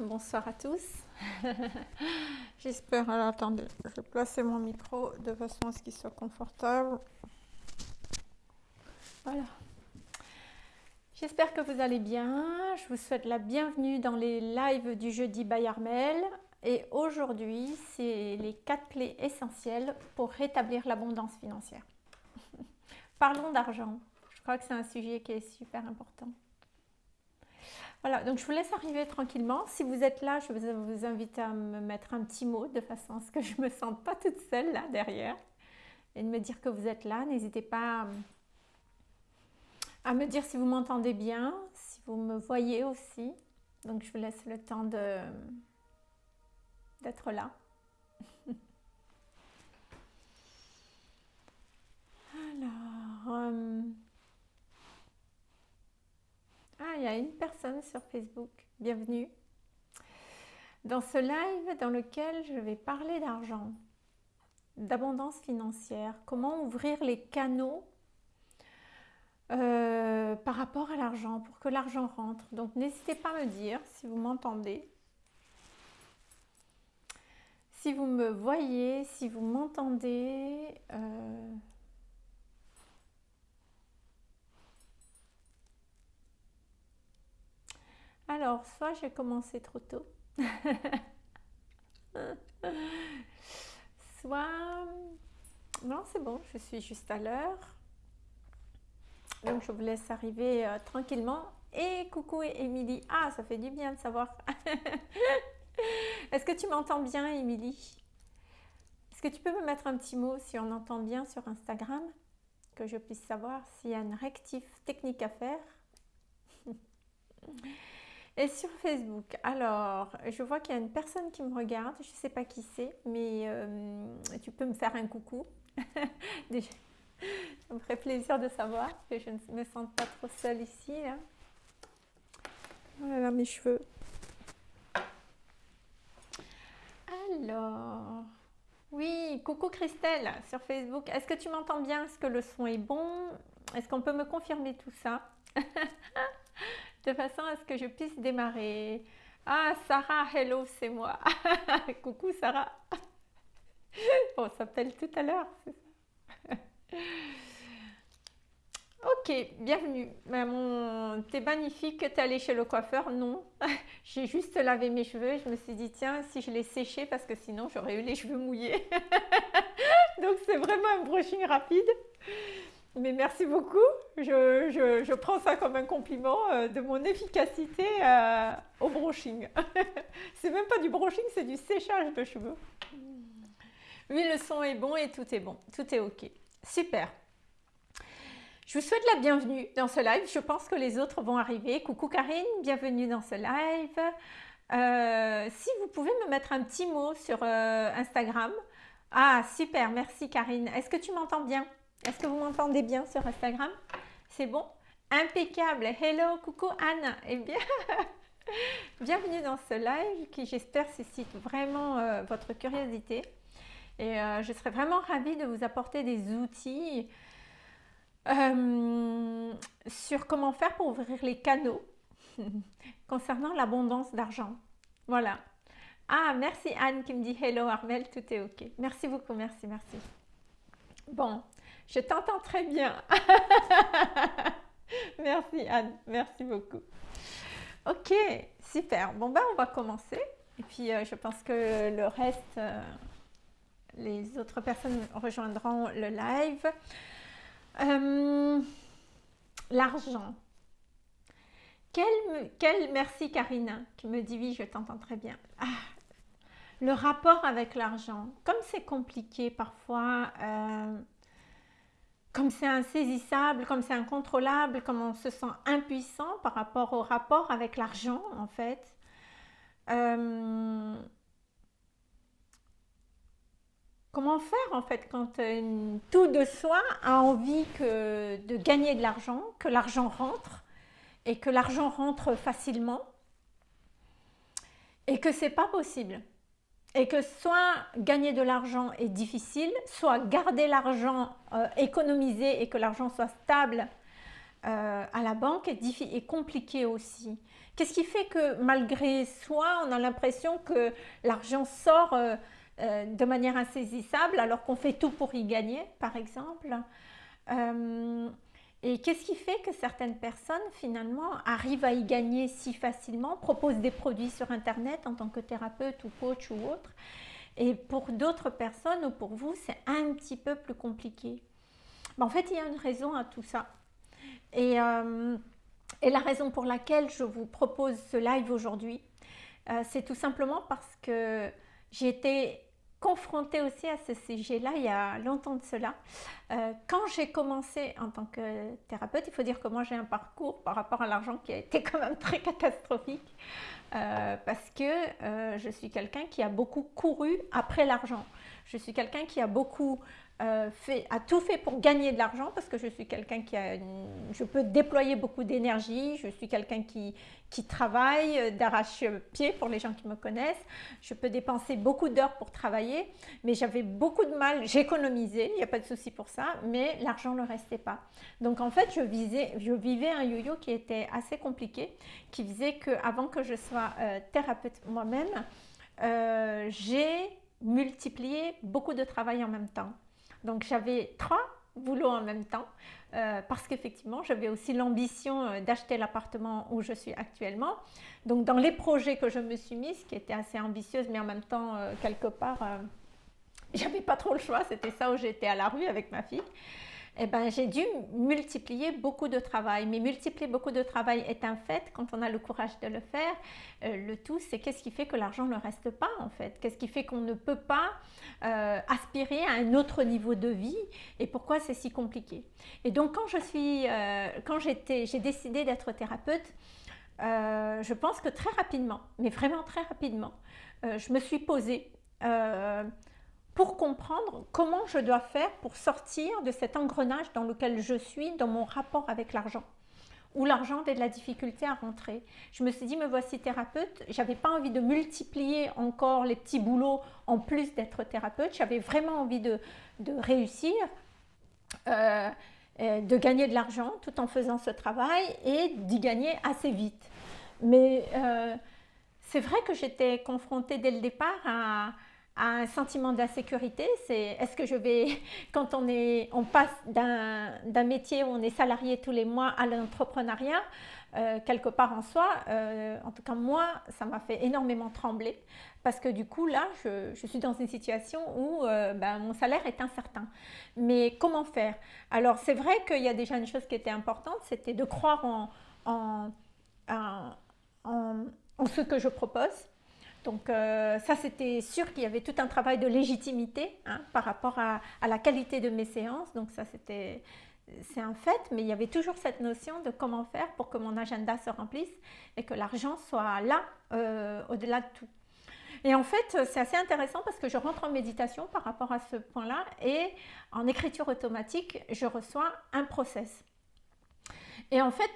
bonsoir à tous. J'espère, attendez, je vais placer mon micro de façon à ce qu'il soit confortable. Voilà. J'espère que vous allez bien. Je vous souhaite la bienvenue dans les lives du jeudi by Armel. Et aujourd'hui, c'est les quatre clés essentielles pour rétablir l'abondance financière. Parlons d'argent. Je crois que c'est un sujet qui est super important. Voilà, donc je vous laisse arriver tranquillement. Si vous êtes là, je vous invite à me mettre un petit mot de façon à ce que je ne me sente pas toute seule là derrière et de me dire que vous êtes là. N'hésitez pas à me dire si vous m'entendez bien, si vous me voyez aussi. Donc je vous laisse le temps d'être là. Alors, euh, ah, il y a une personne sur Facebook. Bienvenue. Dans ce live dans lequel je vais parler d'argent, d'abondance financière, comment ouvrir les canaux euh, par rapport à l'argent, pour que l'argent rentre. Donc n'hésitez pas à me dire si vous m'entendez, si vous me voyez, si vous m'entendez. Euh, Alors, soit j'ai commencé trop tôt, soit... Non, c'est bon, je suis juste à l'heure. Donc, je vous laisse arriver euh, tranquillement. Et coucou Émilie. Ah, ça fait du bien de savoir. Est-ce que tu m'entends bien, Émilie? Est-ce que tu peux me mettre un petit mot si on entend bien sur Instagram? Que je puisse savoir s'il y a une rectif technique à faire? et sur Facebook, alors, je vois qu'il y a une personne qui me regarde, je ne sais pas qui c'est, mais euh, tu peux me faire un coucou. ça me ferait plaisir de savoir que je ne me sens pas trop seule ici. Voilà mes cheveux. Alors, oui, coucou Christelle sur Facebook. Est-ce que tu m'entends bien? Est-ce que le son est bon? Est-ce qu'on peut me confirmer tout ça? de façon à ce que je puisse démarrer. Ah, Sarah, hello, c'est moi. Coucou Sarah. on s'appelle tout à l'heure, c'est ça. ok, bienvenue. Maman, t'es magnifique, t'es allée chez le coiffeur? Non, j'ai juste lavé mes cheveux je me suis dit, tiens, si je les séchais, parce que sinon j'aurais eu les cheveux mouillés. Donc c'est vraiment un brushing rapide. Mais merci beaucoup. Je, prends ça comme un compliment euh, de mon efficacité euh, au brushing. c'est même pas du brushing, c'est du séchage de cheveux. Oui, le son est bon et tout est bon. Tout est OK. Super. Je vous souhaite la bienvenue dans ce live. Je pense que les autres vont arriver. Coucou Karine, bienvenue dans ce live. Euh, si vous pouvez me mettre un petit mot sur Instagram. Ah, super, merci Karine. Est-ce que tu m'entends bien? Est-ce que vous m'entendez bien sur Instagram? C'est bon? Impeccable Hello, coucou Anne Eh bien, bienvenue dans ce live qui j'espère suscite vraiment euh, votre curiosité. Et euh, je serais vraiment ravie de vous apporter des outils euh, sur comment faire pour ouvrir les canaux concernant l'abondance d'argent. Voilà. Ah, merci Anne qui me dit Hello Armel, tout est OK. Merci beaucoup, merci, merci. Bon, je t'entends très bien. merci Anne, merci beaucoup. Ok, super. Bon ben on va commencer. Et puis euh, je pense que le reste, euh, les autres personnes rejoindront le live. Euh, l'argent. Quel, merci Karina qui me dit oui, je t'entends très bien. Ah, le rapport avec l'argent, comme c'est compliqué parfois, comme c'est insaisissable, comme c'est incontrôlable, comme on se sent impuissant par rapport au rapport avec l'argent en fait. Euh, comment faire en fait quand euh, tout de soi a envie de gagner de l'argent, que l'argent rentre et que l'argent rentre facilement et que c'est pas possible? Et que soit gagner de l'argent est difficile, soit garder l'argent, euh, économiser et que l'argent soit stable à la banque est, est compliqué aussi. Qu'est-ce qui fait que malgré soi, on a l'impression que l'argent sort de manière insaisissable alors qu'on fait tout pour y gagner, par exemple et qu'est-ce qui fait que certaines personnes finalement arrivent à y gagner si facilement, proposent des produits sur Internet en tant que thérapeute ou coach ou autre, et pour d'autres personnes ou pour vous, c'est un petit peu plus compliqué? Ben, En fait, il y a une raison à tout ça. Et, euh, et la raison pour laquelle je vous propose ce live aujourd'hui, euh, c'est tout simplement parce que j'ai été confrontée aussi à ce sujet-là il y a longtemps de cela. Euh, quand j'ai commencé en tant que thérapeute, il faut dire que moi j'ai un parcours par rapport à l'argent qui a été quand même très catastrophique euh, parce que euh, je suis quelqu'un qui a beaucoup couru après l'argent. Je suis quelqu'un qui a beaucoup euh, a tout fait pour gagner de l'argent parce que je suis quelqu'un qui a, je peux déployer beaucoup d'énergie, je suis quelqu'un qui, qui travaille euh, d'arrache-pied pour les gens qui me connaissent, je peux dépenser beaucoup d'heures pour travailler, mais j'avais beaucoup de mal, j'économisais, il n'y a pas de souci pour ça, mais l'argent ne restait pas. Donc en fait, je, visais, je vivais un yo-yo qui était assez compliqué, qui faisait qu'avant que je sois euh, thérapeute moi-même, j'ai multiplié beaucoup de travail en même temps. Donc j'avais trois boulots en même temps euh, parce qu'effectivement j'avais aussi l'ambition euh, d'acheter l'appartement où je suis actuellement. Donc dans les projets que je me suis mise, qui étaient assez ambitieuses mais en même temps euh, quelque part j'avais pas trop le choix, c'était ça où j'étais à la rue avec ma fille eh ben, j'ai dû multiplier beaucoup de travail. Mais multiplier beaucoup de travail est un fait quand on a le courage de le faire. Euh, le tout, c'est qu'est-ce qui fait que l'argent ne reste pas en fait? Qu'est-ce qui fait qu'on ne peut pas euh, aspirer à un autre niveau de vie? Et pourquoi c'est si compliqué? Et donc quand je suis, euh, quand j'ai décidé d'être thérapeute, je pense que très rapidement, mais vraiment très rapidement, je me suis posée pour comprendre comment je dois faire pour sortir de cet engrenage dans lequel je suis dans mon rapport avec l'argent où l'argent avait de la difficulté à rentrer. Je me suis dit, me voici thérapeute, j'avais pas envie de multiplier encore les petits boulots en plus d'être thérapeute, j'avais vraiment envie de, réussir, euh, de gagner de l'argent tout en faisant ce travail et d'y gagner assez vite. Mais euh, c'est vrai que j'étais confrontée dès le départ à, un sentiment d'insécurité, c'est est-ce que je vais, quand on, est, on passe d'un métier où on est salarié tous les mois à l'entrepreneuriat, euh, quelque part en soi, euh, en tout cas moi, ça m'a fait énormément trembler. Parce que du coup là, je, suis dans une situation où euh, ben, mon salaire est incertain. Mais comment faire? Alors c'est vrai qu'il y a déjà une chose qui était importante, c'était de croire en, en, en ce que je propose donc euh, ça, c'était sûr qu'il y avait tout un travail de légitimité hein, par rapport à, la qualité de mes séances. Donc ça, c'était c'est un fait, mais il y avait toujours cette notion de comment faire pour que mon agenda se remplisse et que l'argent soit là, euh, au-delà de tout. Et en fait, c'est assez intéressant parce que je rentre en méditation par rapport à ce point-là et en écriture automatique, je reçois un process. Et en fait,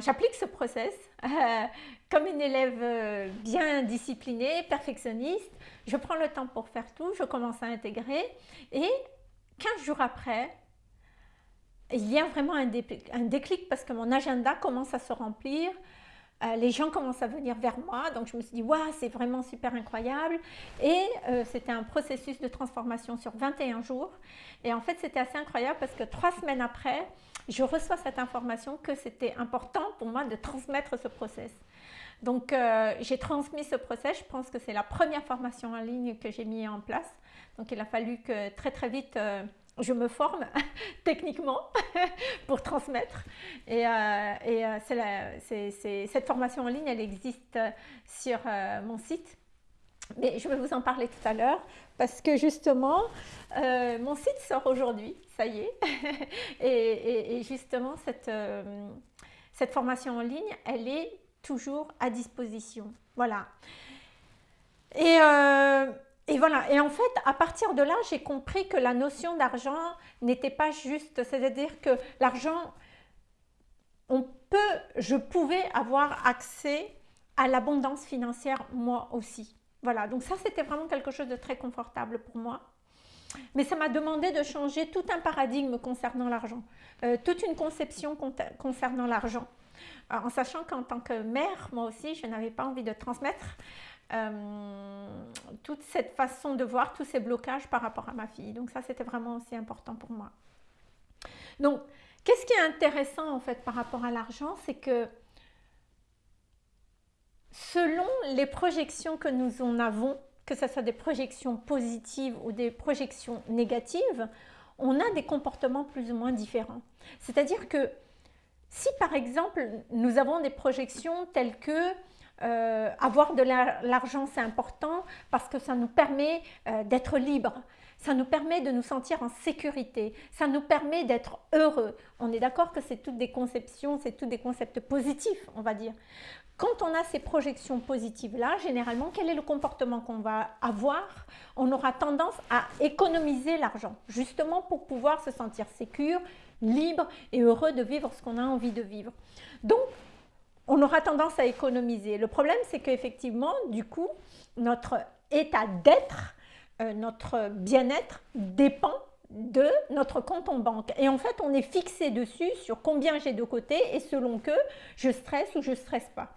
j'applique ce process euh, comme une élève euh, bien disciplinée, perfectionniste. Je prends le temps pour faire tout, je commence à intégrer et 15 jours après, il y a vraiment un déclic, parce que mon agenda commence à se remplir, euh, les gens commencent à venir vers moi, donc je me suis dit, waouh, c'est vraiment super incroyable. Et c'était un processus de transformation sur 21 jours. Et en fait, c'était assez incroyable parce que trois semaines après, je reçois cette information que c'était important pour moi de transmettre ce process. Donc, euh, j'ai transmis ce process. Je pense que c'est la première formation en ligne que j'ai mis en place. Donc, il a fallu que très, très vite, euh, je me forme techniquement pour transmettre. Et, euh, cette formation en ligne, elle existe sur mon site. Mais je vais vous en parler tout à l'heure parce que justement, mon site sort aujourd'hui ça y est. et, justement, cette, euh, cette formation en ligne, elle est toujours à disposition. Voilà. Et, euh, et voilà. Et en fait, à partir de là, j'ai compris que la notion d'argent n'était pas juste. C'est-à-dire que l'argent, on peut, je pouvais avoir accès à l'abondance financière moi aussi. Voilà, donc ça c'était vraiment quelque chose de très confortable pour moi. mais ça m'a demandé de changer tout un paradigme concernant l'argent, euh, toute une conception concernant l'argent. En sachant qu'en tant que mère, moi aussi, je n'avais pas envie de transmettre euh, toute cette façon de voir, tous ces blocages par rapport à ma fille. Donc ça, c'était vraiment aussi important pour moi. Donc, qu'est-ce qui est intéressant en fait par rapport à l'argent C'est que selon les projections que nous en avons, que ce soit des projections positives ou des projections négatives, on a des comportements plus ou moins différents. C'est-à-dire que si par exemple nous avons des projections telles que euh, avoir de l'argent c'est important parce que ça nous permet euh, d'être libre, ça nous permet de nous sentir en sécurité, ça nous permet d'être heureux. On est d'accord que c'est toutes des conceptions, c'est tous des concepts positifs, on va dire. Quand on a ces projections positives-là, généralement, quel est le comportement qu'on va avoir? On aura tendance à économiser l'argent, justement pour pouvoir se sentir sécure, libre et heureux de vivre ce qu'on a envie de vivre. Donc, on aura tendance à économiser. Le problème, c'est qu'effectivement, du coup, notre état d'être, euh, notre bien-être dépend de notre compte en banque. Et en fait, on est fixé dessus sur combien j'ai de côté et selon que je stresse ou je stresse pas.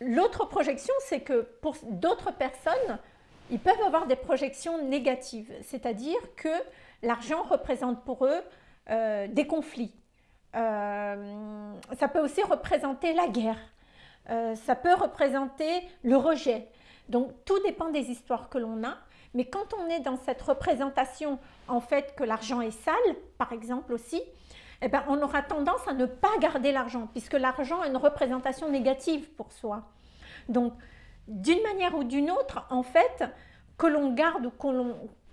L'autre projection, c'est que pour d'autres personnes, ils peuvent avoir des projections négatives, c'est-à-dire que l'argent représente pour eux euh, des conflits. Euh, ça peut aussi représenter la guerre, euh, ça peut représenter le rejet. Donc tout dépend des histoires que l'on a, mais quand on est dans cette représentation en fait que l'argent est sale, par exemple aussi, eh ben, on aura tendance à ne pas garder l'argent, puisque l'argent a une représentation négative pour soi. Donc, d'une manière ou d'une autre, en fait, que l'on garde ou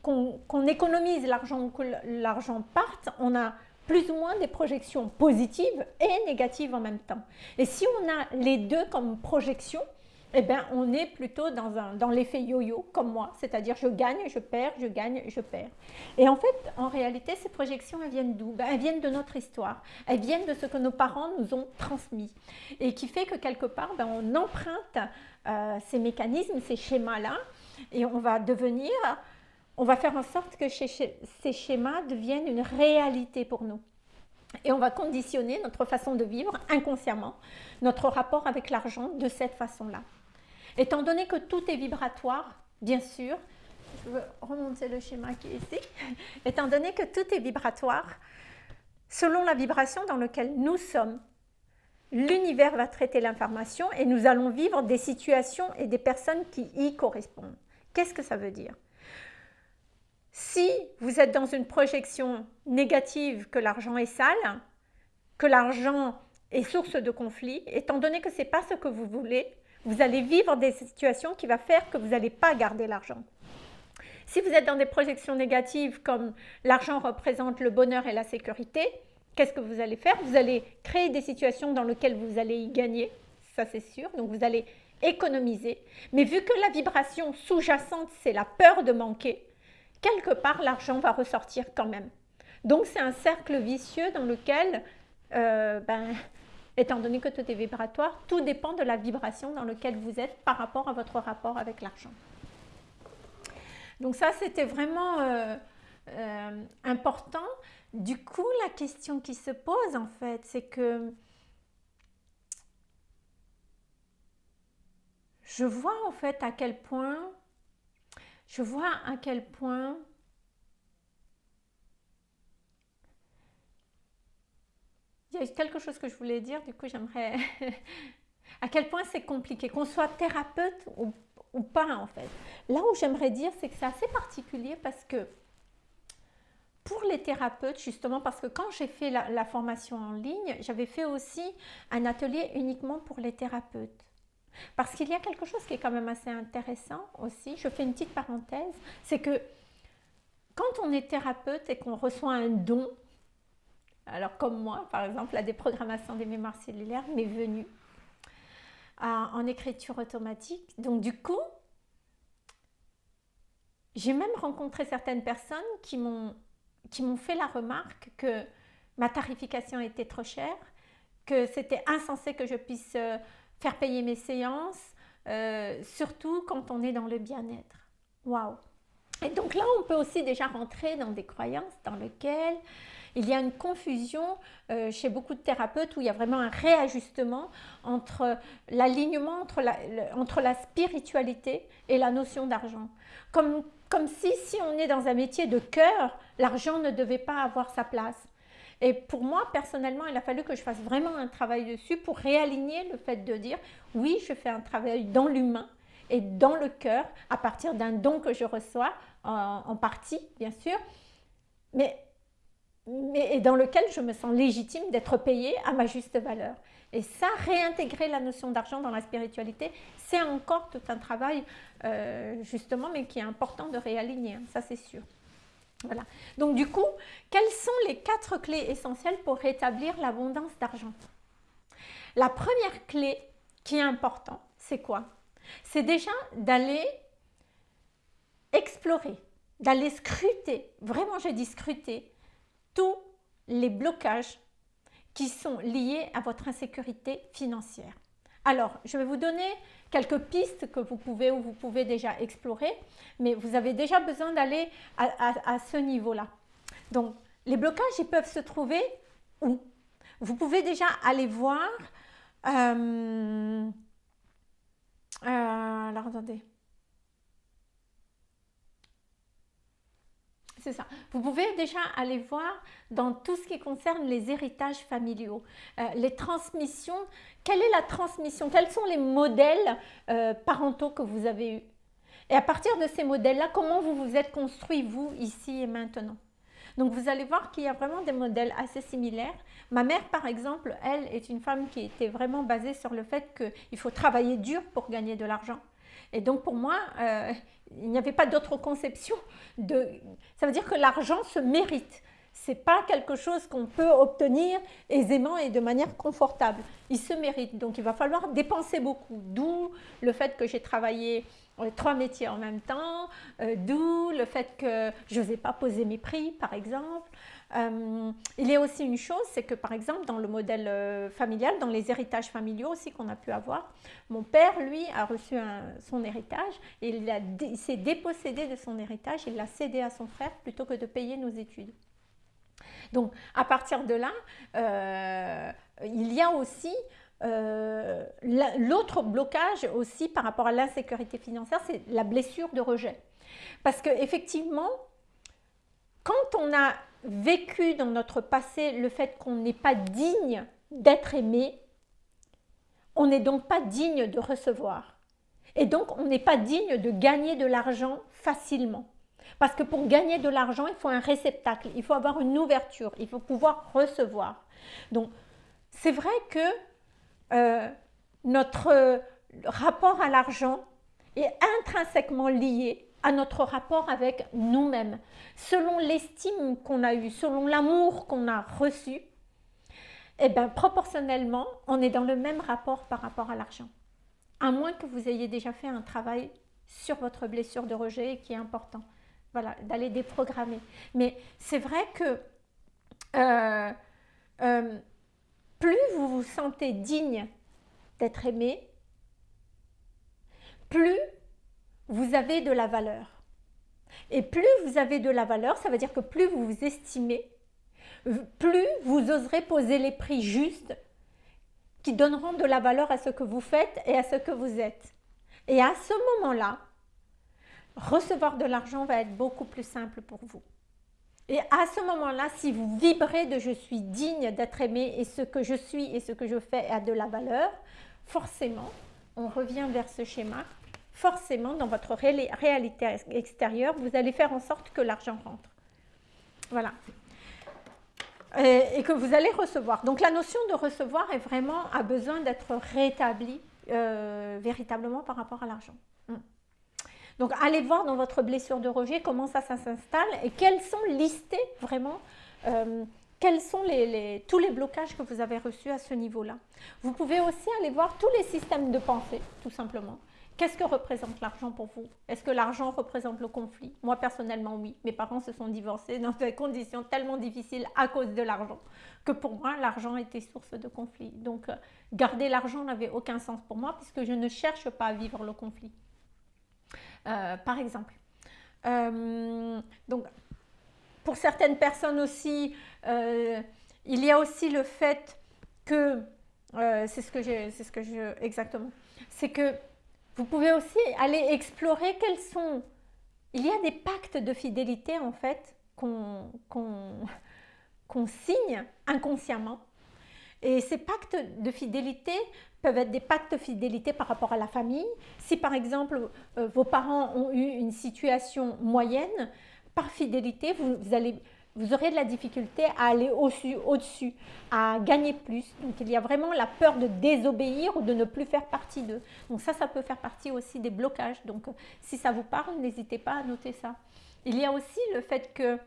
qu'on économise l'argent ou que l'argent parte, on a plus ou moins des projections positives et négatives en même temps. Et si on a les deux comme projection, eh bien, on est plutôt dans, dans l'effet yo-yo, comme moi, c'est-à-dire je gagne, je perds, je gagne, je perds. Et en fait, en réalité, ces projections, elles viennent d'où? Ben, Elles viennent de notre histoire, elles viennent de ce que nos parents nous ont transmis, et qui fait que quelque part, ben, on emprunte euh, ces mécanismes, ces schémas-là, et on va devenir, on va faire en sorte que ces schémas deviennent une réalité pour nous. Et on va conditionner notre façon de vivre inconsciemment, notre rapport avec l'argent de cette façon-là. Étant donné que tout est vibratoire, bien sûr, je veux remonter le schéma qui est ici, étant donné que tout est vibratoire, selon la vibration dans laquelle nous sommes, l'univers va traiter l'information et nous allons vivre des situations et des personnes qui y correspondent. Qu'est-ce que ça veut dire? Si vous êtes dans une projection négative que l'argent est sale, que l'argent est source de conflit, étant donné que ce n'est pas ce que vous voulez, vous allez vivre des situations qui vont faire que vous n'allez pas garder l'argent. Si vous êtes dans des projections négatives comme l'argent représente le bonheur et la sécurité, qu'est-ce que vous allez faire? Vous allez créer des situations dans lesquelles vous allez y gagner, ça c'est sûr, donc vous allez économiser. Mais vu que la vibration sous-jacente, c'est la peur de manquer, quelque part l'argent va ressortir quand même. Donc c'est un cercle vicieux dans lequel euh, ben, étant donné que tout est vibratoire, tout dépend de la vibration dans laquelle vous êtes par rapport à votre rapport avec l'argent. Donc ça, c'était vraiment euh, euh, important. Du coup, la question qui se pose, en fait, c'est que je vois, en fait, à quel point, je vois à quel point il y a quelque chose que je voulais dire, du coup j'aimerais... à quel point c'est compliqué, qu'on soit thérapeute ou, pas en fait. Là où j'aimerais dire, c'est que c'est assez particulier parce que pour les thérapeutes, justement, parce que quand j'ai fait la, la, formation en ligne, j'avais fait aussi un atelier uniquement pour les thérapeutes. Parce qu'il y a quelque chose qui est quand même assez intéressant aussi, je fais une petite parenthèse, c'est que quand on est thérapeute et qu'on reçoit un don, alors comme moi, par exemple, la déprogrammation des mémoires cellulaires m'est venue en écriture automatique. Donc du coup, j'ai même rencontré certaines personnes qui m'ont fait la remarque que ma tarification était trop chère, que c'était insensé que je puisse euh, faire payer mes séances, euh, surtout quand on est dans le bien-être. Waouh Et donc là, on peut aussi déjà rentrer dans des croyances dans lesquelles il y a une confusion euh, chez beaucoup de thérapeutes où il y a vraiment un réajustement entre l'alignement entre la, entre la spiritualité et la notion d'argent. Comme, comme si, si on est dans un métier de cœur, l'argent ne devait pas avoir sa place. Et pour moi, personnellement, il a fallu que je fasse vraiment un travail dessus pour réaligner le fait de dire oui, je fais un travail dans l'humain et dans le cœur à partir d'un don que je reçois en, en partie, bien sûr, mais et dans lequel je me sens légitime d'être payée à ma juste valeur. Et ça, réintégrer la notion d'argent dans la spiritualité, c'est encore tout un travail, euh, justement, mais qui est important de réaligner, hein, ça c'est sûr. Voilà. Donc du coup, quelles sont les quatre clés essentielles pour rétablir l'abondance d'argent? La première clé qui est importante, c'est quoi? C'est déjà d'aller explorer, d'aller scruter, vraiment j'ai dit scruter, tous les blocages qui sont liés à votre insécurité financière. Alors, je vais vous donner quelques pistes que vous pouvez ou vous pouvez déjà explorer, mais vous avez déjà besoin d'aller à, ce niveau-là. Donc, les blocages, ils peuvent se trouver où? Vous pouvez déjà aller voir... Euh, euh, alors, attendez. Vous pouvez déjà aller voir dans tout ce qui concerne les héritages familiaux, euh, les transmissions. Quelle est la transmission? Quels sont les modèles euh, parentaux que vous avez eus? Et à partir de ces modèles-là, comment vous vous êtes construit, vous, ici et maintenant? Donc vous allez voir qu'il y a vraiment des modèles assez similaires. Ma mère, par exemple, elle est une femme qui était vraiment basée sur le fait qu'il faut travailler dur pour gagner de l'argent. Et donc pour moi, euh, il n'y avait pas d'autre conception. De... Ça veut dire que l'argent se mérite. Ce n'est pas quelque chose qu'on peut obtenir aisément et de manière confortable. Il se mérite. Donc il va falloir dépenser beaucoup. D'où le fait que j'ai travaillé euh, trois métiers en même temps, euh, d'où le fait que je n'osais pas poser mes prix par exemple, euh, il y a aussi une chose, c'est que par exemple dans le modèle euh, familial, dans les héritages familiaux aussi qu'on a pu avoir, mon père lui a reçu son héritage et il, s'est dépossédé de son héritage, il l'a cédé à son frère plutôt que de payer nos études. Donc à partir de là, euh, il y a aussi l'autre blocage aussi par rapport à l'insécurité financière, c'est la blessure de rejet. Parce qu'effectivement, quand on a vécu dans notre passé le fait qu'on n'est pas digne d'être aimé, on n'est donc pas digne de recevoir. Et donc, on n'est pas digne de gagner de l'argent facilement. Parce que pour gagner de l'argent, il faut un réceptacle, il faut avoir une ouverture, il faut pouvoir recevoir. Donc, c'est vrai que euh, notre rapport à l'argent est intrinsèquement lié à notre rapport avec nous-mêmes. Selon l'estime qu'on a eue, selon l'amour qu'on a reçu, eh bien, proportionnellement, on est dans le même rapport par rapport à l'argent. À moins que vous ayez déjà fait un travail sur votre blessure de rejet qui est important. Voilà, d'aller déprogrammer. Mais c'est vrai que euh, euh, plus vous vous sentez digne d'être aimé, plus vous avez de la valeur. Et plus vous avez de la valeur, ça veut dire que plus vous vous estimez, plus vous oserez poser les prix justes qui donneront de la valeur à ce que vous faites et à ce que vous êtes. Et à ce moment-là, recevoir de l'argent va être beaucoup plus simple pour vous. Et à ce moment-là, si vous vibrez de je suis digne d'être aimé et ce que je suis et ce que je fais a de la valeur, forcément, on revient vers ce schéma forcément, dans votre réalité extérieure, vous allez faire en sorte que l'argent rentre. Voilà. Et, que vous allez recevoir. Donc la notion de recevoir est vraiment a besoin d'être rétablie euh, véritablement par rapport à l'argent. Hmm. Donc allez voir dans votre blessure de rejet comment ça, ça s'installe et quels sont listés vraiment euh, quels sont tous les blocages que vous avez reçus à ce niveau-là. Vous pouvez aussi aller voir tous les systèmes de pensée, tout simplement. Qu'est-ce que représente l'argent pour vous? Est-ce que l'argent représente le conflit? Moi, personnellement, oui. Mes parents se sont divorcés dans des conditions tellement difficiles à cause de l'argent que pour moi, l'argent était source de conflit. Donc, euh, garder l'argent n'avait aucun sens pour moi puisque je ne cherche pas à vivre le conflit. Euh, par exemple. donc, pour certaines personnes aussi, il y a aussi le fait que, c'est ce que j'ai, c'est ce que je, exactement, c'est que vous pouvez aussi aller explorer quels sont, il y a des pactes de fidélité en fait qu'on signe inconsciemment. Et ces pactes de fidélité peuvent être des pactes de fidélité par rapport à la famille. Si par exemple euh, vos parents ont eu une situation moyenne, par fidélité, vous, allez, vous aurez de la difficulté à aller au-dessus, à gagner plus. Donc il y a vraiment la peur de désobéir ou de ne plus faire partie d'eux. Donc ça, ça peut faire partie aussi des blocages. Donc si ça vous parle, n'hésitez pas à noter ça. Il y a aussi le fait que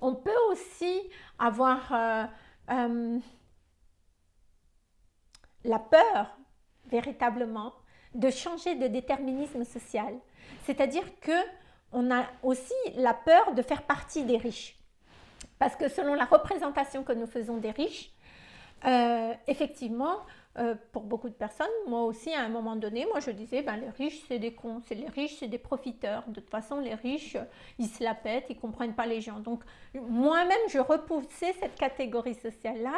on peut aussi avoir euh, euh, la peur, véritablement, de changer de déterminisme social. C'est-à-dire que on a aussi la peur de faire partie des riches. Parce que selon la représentation que nous faisons des riches, euh, effectivement, euh, pour beaucoup de personnes, moi aussi à un moment donné, moi je disais, ben, les riches c'est des cons, c'est les riches c'est des profiteurs. De toute façon, les riches, ils se la pètent, ils ne comprennent pas les gens. Donc moi-même, je repoussais cette catégorie sociale-là.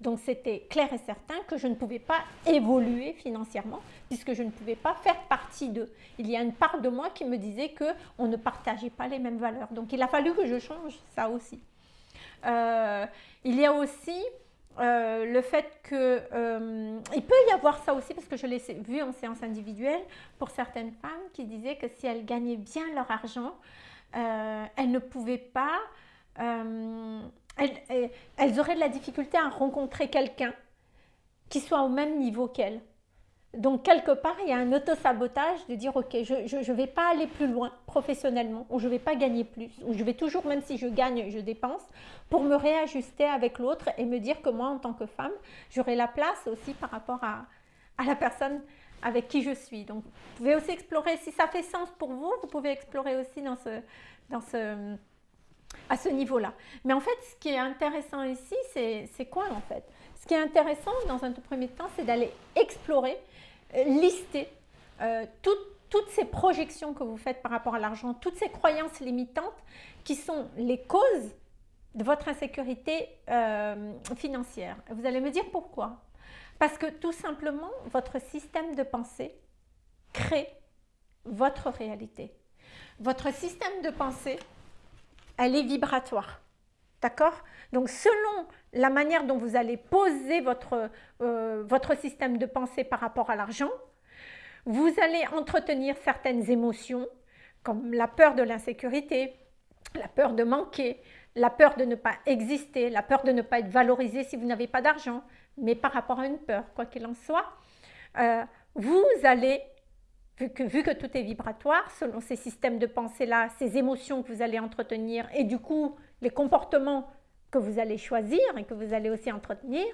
Donc c'était clair et certain que je ne pouvais pas évoluer financièrement puisque je ne pouvais pas faire partie d'eux. Il y a une part de moi qui me disait qu'on ne partageait pas les mêmes valeurs. Donc il a fallu que je change ça aussi. Euh, il y a aussi euh, le fait que euh, il peut y avoir ça aussi parce que je l'ai vu en séance individuelle pour certaines femmes qui disaient que si elles gagnaient bien leur argent, elles ne pouvaient pas, elles, elles, auraient de la difficulté à rencontrer quelqu'un qui soit au même niveau qu'elles. Donc, quelque part, il y a un auto-sabotage de dire, OK, je ne vais pas aller plus loin professionnellement, ou je ne vais pas gagner plus, ou je vais toujours, même si je gagne, je dépense, pour me réajuster avec l'autre et me dire que moi, en tant que femme, j'aurai la place aussi par rapport à, à la personne avec qui je suis. Donc, vous pouvez aussi explorer, si ça fait sens pour vous, vous pouvez explorer aussi dans ce, dans ce, à ce niveau-là. Mais en fait, ce qui est intéressant ici, c'est quoi en fait? Ce qui est intéressant dans un tout premier temps, c'est d'aller explorer lister euh, toutes ces projections que vous faites par rapport à l'argent, toutes ces croyances limitantes qui sont les causes de votre insécurité euh, financière. Vous allez me dire pourquoi Parce que tout simplement, votre système de pensée crée votre réalité. Votre système de pensée, elle est vibratoire. D'accord? Donc, selon la manière dont vous allez poser votre, euh, votre système de pensée par rapport à l'argent, vous allez entretenir certaines émotions, comme la peur de l'insécurité, la peur de manquer, la peur de ne pas exister, la peur de ne pas être valorisé si vous n'avez pas d'argent, mais par rapport à une peur, quoi qu'il en soit, euh, vous allez, vu que, vu que tout est vibratoire, selon ces systèmes de pensée-là, ces émotions que vous allez entretenir, et du coup, les comportements que vous allez choisir et que vous allez aussi entretenir,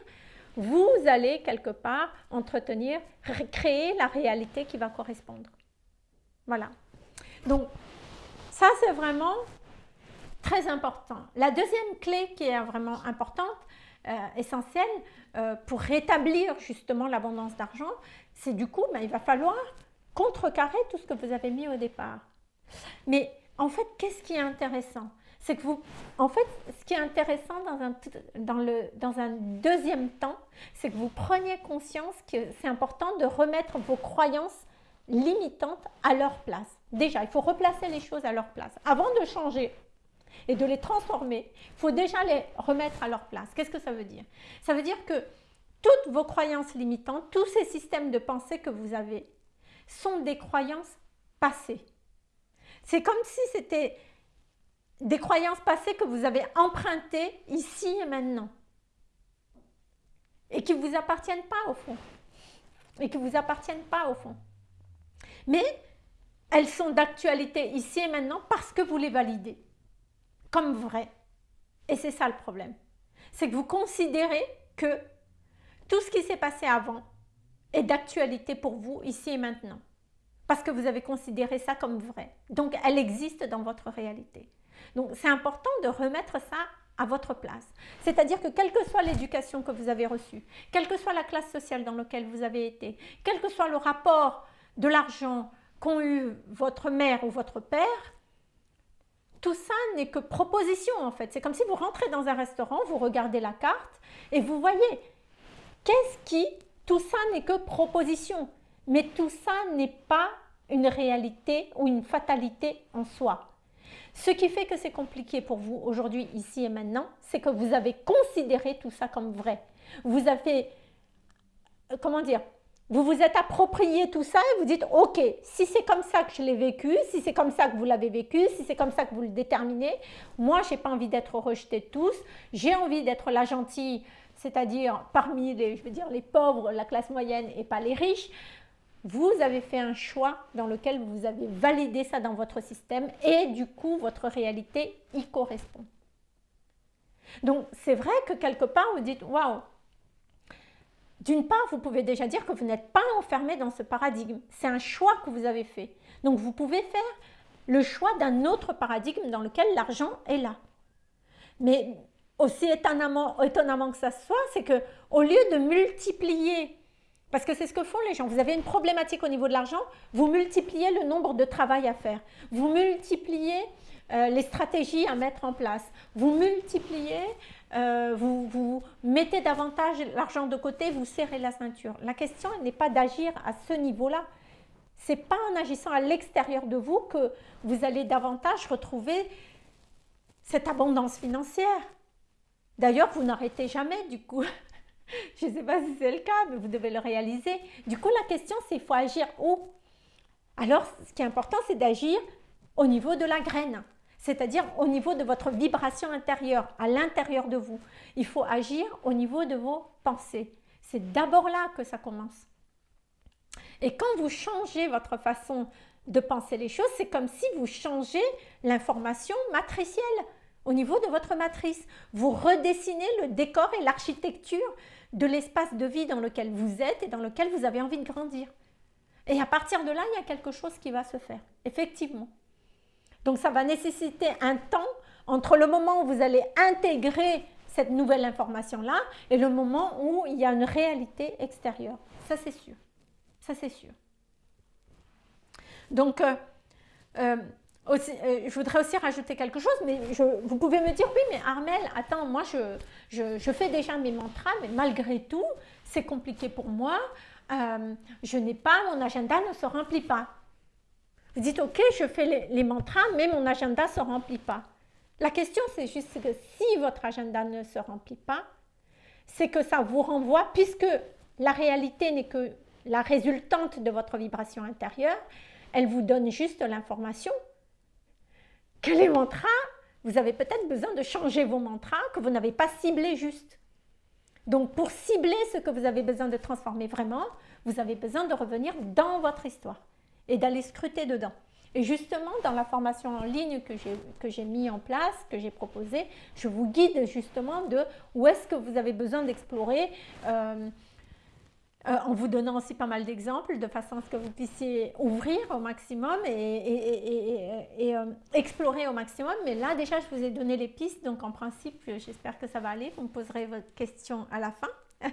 vous allez quelque part entretenir, créer la réalité qui va correspondre. Voilà. Donc, ça c'est vraiment très important. La deuxième clé qui est vraiment importante, euh, essentielle euh, pour rétablir justement l'abondance d'argent, c'est du coup, ben, il va falloir contrecarrer tout ce que vous avez mis au départ. Mais en fait, qu'est-ce qui est intéressant? C'est que vous, en fait, ce qui est intéressant dans un, dans le, dans un deuxième temps, c'est que vous preniez conscience que c'est important de remettre vos croyances limitantes à leur place. Déjà, il faut replacer les choses à leur place. Avant de changer et de les transformer, il faut déjà les remettre à leur place. Qu'est-ce que ça veut dire? Ça veut dire que toutes vos croyances limitantes, tous ces systèmes de pensée que vous avez, sont des croyances passées. C'est comme si c'était des croyances passées que vous avez empruntées ici et maintenant et qui ne vous appartiennent pas au fond et qui ne vous appartiennent pas au fond. Mais elles sont d'actualité ici et maintenant parce que vous les validez comme vraies. Et c'est ça le problème. C'est que vous considérez que tout ce qui s'est passé avant est d'actualité pour vous ici et maintenant. Parce que vous avez considéré ça comme vrai. Donc, elle existe dans votre réalité. Donc c'est important de remettre ça à votre place. C'est-à-dire que quelle que soit l'éducation que vous avez reçue, quelle que soit la classe sociale dans laquelle vous avez été, quel que soit le rapport de l'argent qu'ont eu votre mère ou votre père, tout ça n'est que proposition en fait. C'est comme si vous rentrez dans un restaurant, vous regardez la carte et vous voyez qu'est-ce qui, tout ça n'est que proposition. Mais tout ça n'est pas une réalité ou une fatalité en soi. Ce qui fait que c'est compliqué pour vous aujourd'hui, ici et maintenant, c'est que vous avez considéré tout ça comme vrai. Vous avez, euh, comment dire, vous vous êtes approprié tout ça et vous dites, ok, si c'est comme ça que je l'ai vécu, si c'est comme ça que vous l'avez vécu, si c'est comme ça que vous le déterminez, moi, je n'ai pas envie d'être rejeté de tous, j'ai envie d'être la gentille, c'est-à-dire parmi les, je veux dire, les pauvres, la classe moyenne et pas les riches. Vous avez fait un choix dans lequel vous avez validé ça dans votre système et du coup, votre réalité y correspond. Donc, c'est vrai que quelque part, vous dites, waouh, d'une part, vous pouvez déjà dire que vous n'êtes pas enfermé dans ce paradigme. C'est un choix que vous avez fait. Donc, vous pouvez faire le choix d'un autre paradigme dans lequel l'argent est là. Mais aussi étonnamment, que ça soit, c'est que au lieu de multiplier, parce que c'est ce que font les gens, vous avez une problématique au niveau de l'argent, vous multipliez le nombre de travail à faire, vous multipliez euh, les stratégies à mettre en place, vous multipliez euh, vous, mettez davantage l'argent de côté, vous serrez la ceinture. La question n'est pas d'agir à ce niveau-là. Ce n'est pas en agissant à l'extérieur de vous que vous allez davantage retrouver cette abondance financière. D'ailleurs, vous n'arrêtez jamais du coup. Je ne sais pas si c'est le cas, mais vous devez le réaliser. Du coup, la question, c'est il faut agir où? Alors, ce qui est important, c'est d'agir au niveau de la graine c'est-à-dire au niveau de votre vibration intérieure, à l'intérieur de vous. Il faut agir au niveau de vos pensées. C'est d'abord là que ça commence. Et quand vous changez votre façon de penser les choses, c'est comme si vous changez l'information matricielle au niveau de votre matrice. Vous redessinez le décor et l'architecture de l'espace de vie dans lequel vous êtes et dans lequel vous avez envie de grandir. Et à partir de là, il y a quelque chose qui va se faire, effectivement. Donc ça va nécessiter un temps entre le moment où vous allez intégrer cette nouvelle information-là et le moment où il y a une réalité extérieure. Ça c'est sûr. Ça c'est sûr. Donc, euh, euh, euh, je voudrais aussi rajouter quelque chose, mais vous pouvez me dire, oui, mais Armel, attends, moi je, fais déjà mes mantras, mais malgré tout, c'est compliqué pour moi, je n'ai pas, mon agenda ne se remplit pas. Vous dites, ok, je fais les, mantras, mais mon agenda ne se remplit pas. La question, c'est juste que si votre agenda ne se remplit pas, c'est que ça vous renvoie, puisque la réalité n'est que la résultante de votre vibration intérieure, elle vous donne juste l'information que les mantras, vous avez peut-être besoin de changer vos mantras, que vous n'avez pas ciblé juste. Donc pour cibler ce que vous avez besoin de transformer vraiment, vous avez besoin de revenir dans votre histoire et d'aller scruter dedans. Et justement, dans la formation en ligne que j'ai mis en place, que j'ai proposée, je vous guide justement de où est-ce que vous avez besoin d'explorer euh, euh, en vous donnant aussi pas mal d'exemples de façon à ce que vous puissiez ouvrir au maximum et, euh, explorer au maximum. Mais là, déjà, je vous ai donné les pistes, donc en principe, j'espère que ça va aller. Vous me poserez votre question à la fin,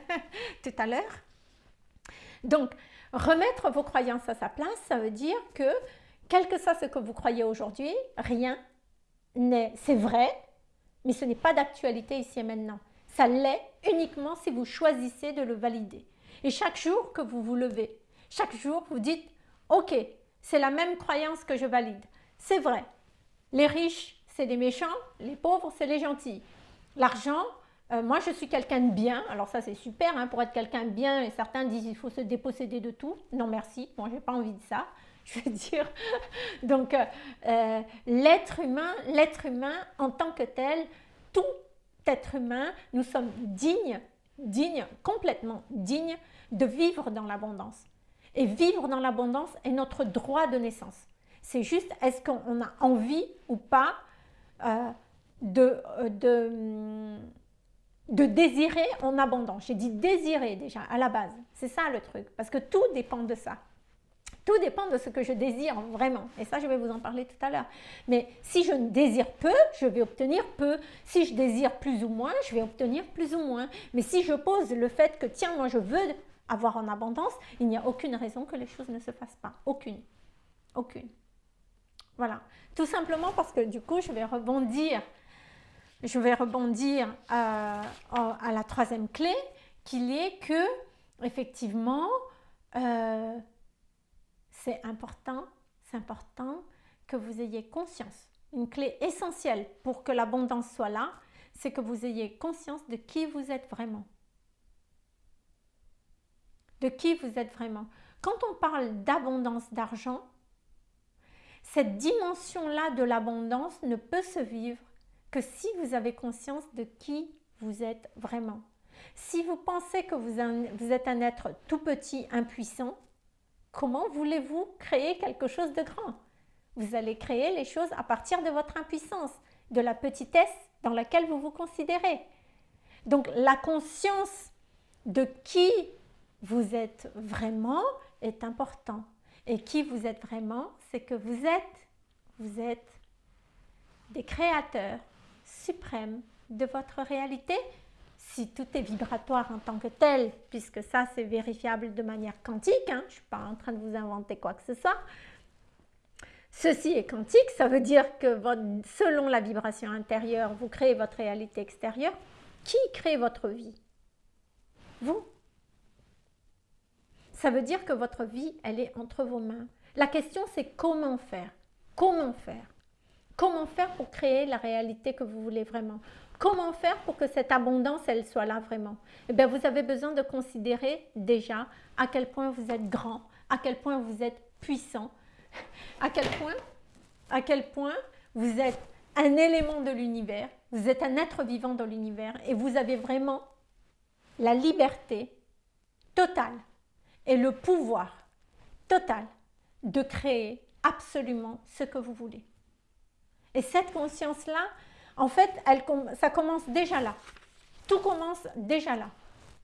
tout à l'heure. Donc, Remettre vos croyances à sa place, ça veut dire que, quel que soit ce que vous croyez aujourd'hui, rien n'est, c'est vrai, mais ce n'est pas d'actualité ici et maintenant. Ça l'est uniquement si vous choisissez de le valider. Et chaque jour que vous vous levez, chaque jour vous dites, ok, c'est la même croyance que je valide. C'est vrai, les riches, c'est des méchants, les pauvres, c'est les gentils. L'argent, euh, moi, je suis quelqu'un de bien. Alors ça, c'est super. Hein, pour être quelqu'un de bien, et certains disent qu'il faut se déposséder de tout. Non, merci. Moi, je n'ai pas envie de ça. Je veux dire. Donc, euh, euh, l'être humain, l'être humain en tant que tel, tout être humain, nous sommes dignes, dignes, complètement dignes de vivre dans l'abondance. Et vivre dans l'abondance est notre droit de naissance. C'est juste, est-ce qu'on a envie ou pas de, de de désirer en abondance? J'ai dit désirer déjà à la base. C'est ça le truc. Parce que tout dépend de ça. Tout dépend de ce que je désire vraiment. Et ça, je vais vous en parler tout à l'heure. Mais si je désire peu, je vais obtenir peu. Si je désire plus ou moins, je vais obtenir plus ou moins. Mais si je pose le fait que, tiens, moi, je veux avoir en abondance, il n'y a aucune raison que les choses ne se fassent pas. Aucune. Aucune. Voilà. Tout simplement parce que du coup, je vais rebondir, je vais rebondir euh, à, la troisième clé, qu'il est que, effectivement, euh, c'est important, c'est important que vous ayez conscience. Une clé essentielle pour que l'abondance soit là, c'est que vous ayez conscience de qui vous êtes vraiment. De qui vous êtes vraiment. Quand on parle d'abondance d'argent, cette dimension-là de l'abondance ne peut se vivre que si vous avez conscience de qui vous êtes vraiment. Si vous pensez que vous êtes un être tout petit, impuissant, comment voulez-vous créer quelque chose de grand? Vous allez créer les choses à partir de votre impuissance, de la petitesse dans laquelle vous vous considérez. Donc la conscience de qui vous êtes vraiment est important. Et qui vous êtes vraiment, c'est que vous êtes, vous êtes des créateurs suprêmes de votre réalité. Si tout est vibratoire en tant que tel, puisque ça c'est vérifiable de manière quantique, hein, je ne suis pas en train de vous inventer quoi que ce soit. Ceci est quantique, ça veut dire que selon la vibration intérieure, vous créez votre réalité extérieure. Qui crée votre vie? Vous ça veut dire que votre vie, elle est entre vos mains. La question, c'est comment faire? Comment faire? Comment faire pour créer la réalité que vous voulez vraiment? Comment faire pour que cette abondance, elle soit là vraiment? Eh bien, vous avez besoin de considérer déjà à quel point vous êtes grand, à quel point vous êtes puissant, à quel point, à quel point vous êtes un élément de l'univers, vous êtes un être vivant dans l'univers et vous avez vraiment la liberté totale et le pouvoir total de créer absolument ce que vous voulez. Et cette conscience-là, en fait, ça commence déjà là. Tout commence déjà là,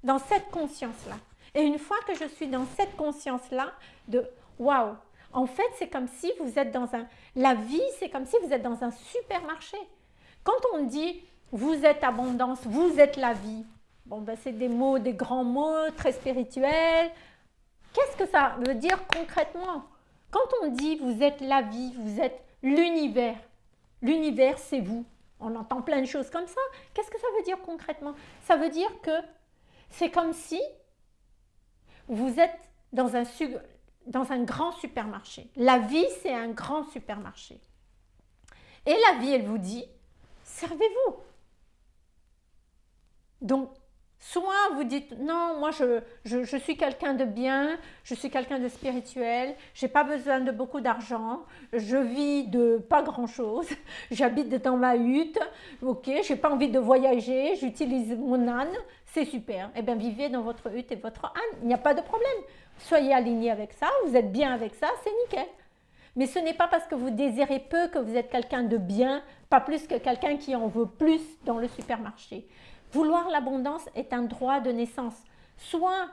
dans cette conscience-là. Et une fois que je suis dans cette conscience-là de waouh, en fait, c'est comme si vous êtes dans un. La vie, c'est comme si vous êtes dans un supermarché. Quand on dit vous êtes abondance, vous êtes la vie, bon, ben, c'est des mots, des grands mots très spirituels, Qu'est-ce que ça veut dire concrètement? Quand on dit vous êtes la vie, vous êtes l'univers, l'univers c'est vous. On entend plein de choses comme ça. Qu'est-ce que ça veut dire concrètement? Ça veut dire que c'est comme si vous êtes dans un, grand supermarché. La vie, c'est un grand supermarché. Et la vie, elle vous dit, servez-vous. Donc, Soit vous dites non, moi je, je, suis quelqu'un de bien, je suis quelqu'un de spirituel, j'ai pas besoin de beaucoup d'argent, je vis de pas grand chose, j'habite dans ma hutte, ok, j'ai pas envie de voyager, j'utilise mon âne, c'est super. Eh bien vivez dans votre hutte et votre âne, il n'y a pas de problème. Soyez aligné avec ça, vous êtes bien avec ça, c'est nickel. Mais ce n'est pas parce que vous désirez peu que vous êtes quelqu'un de bien, pas plus que quelqu'un qui en veut plus dans le supermarché. Vouloir l'abondance est un droit de naissance. Soit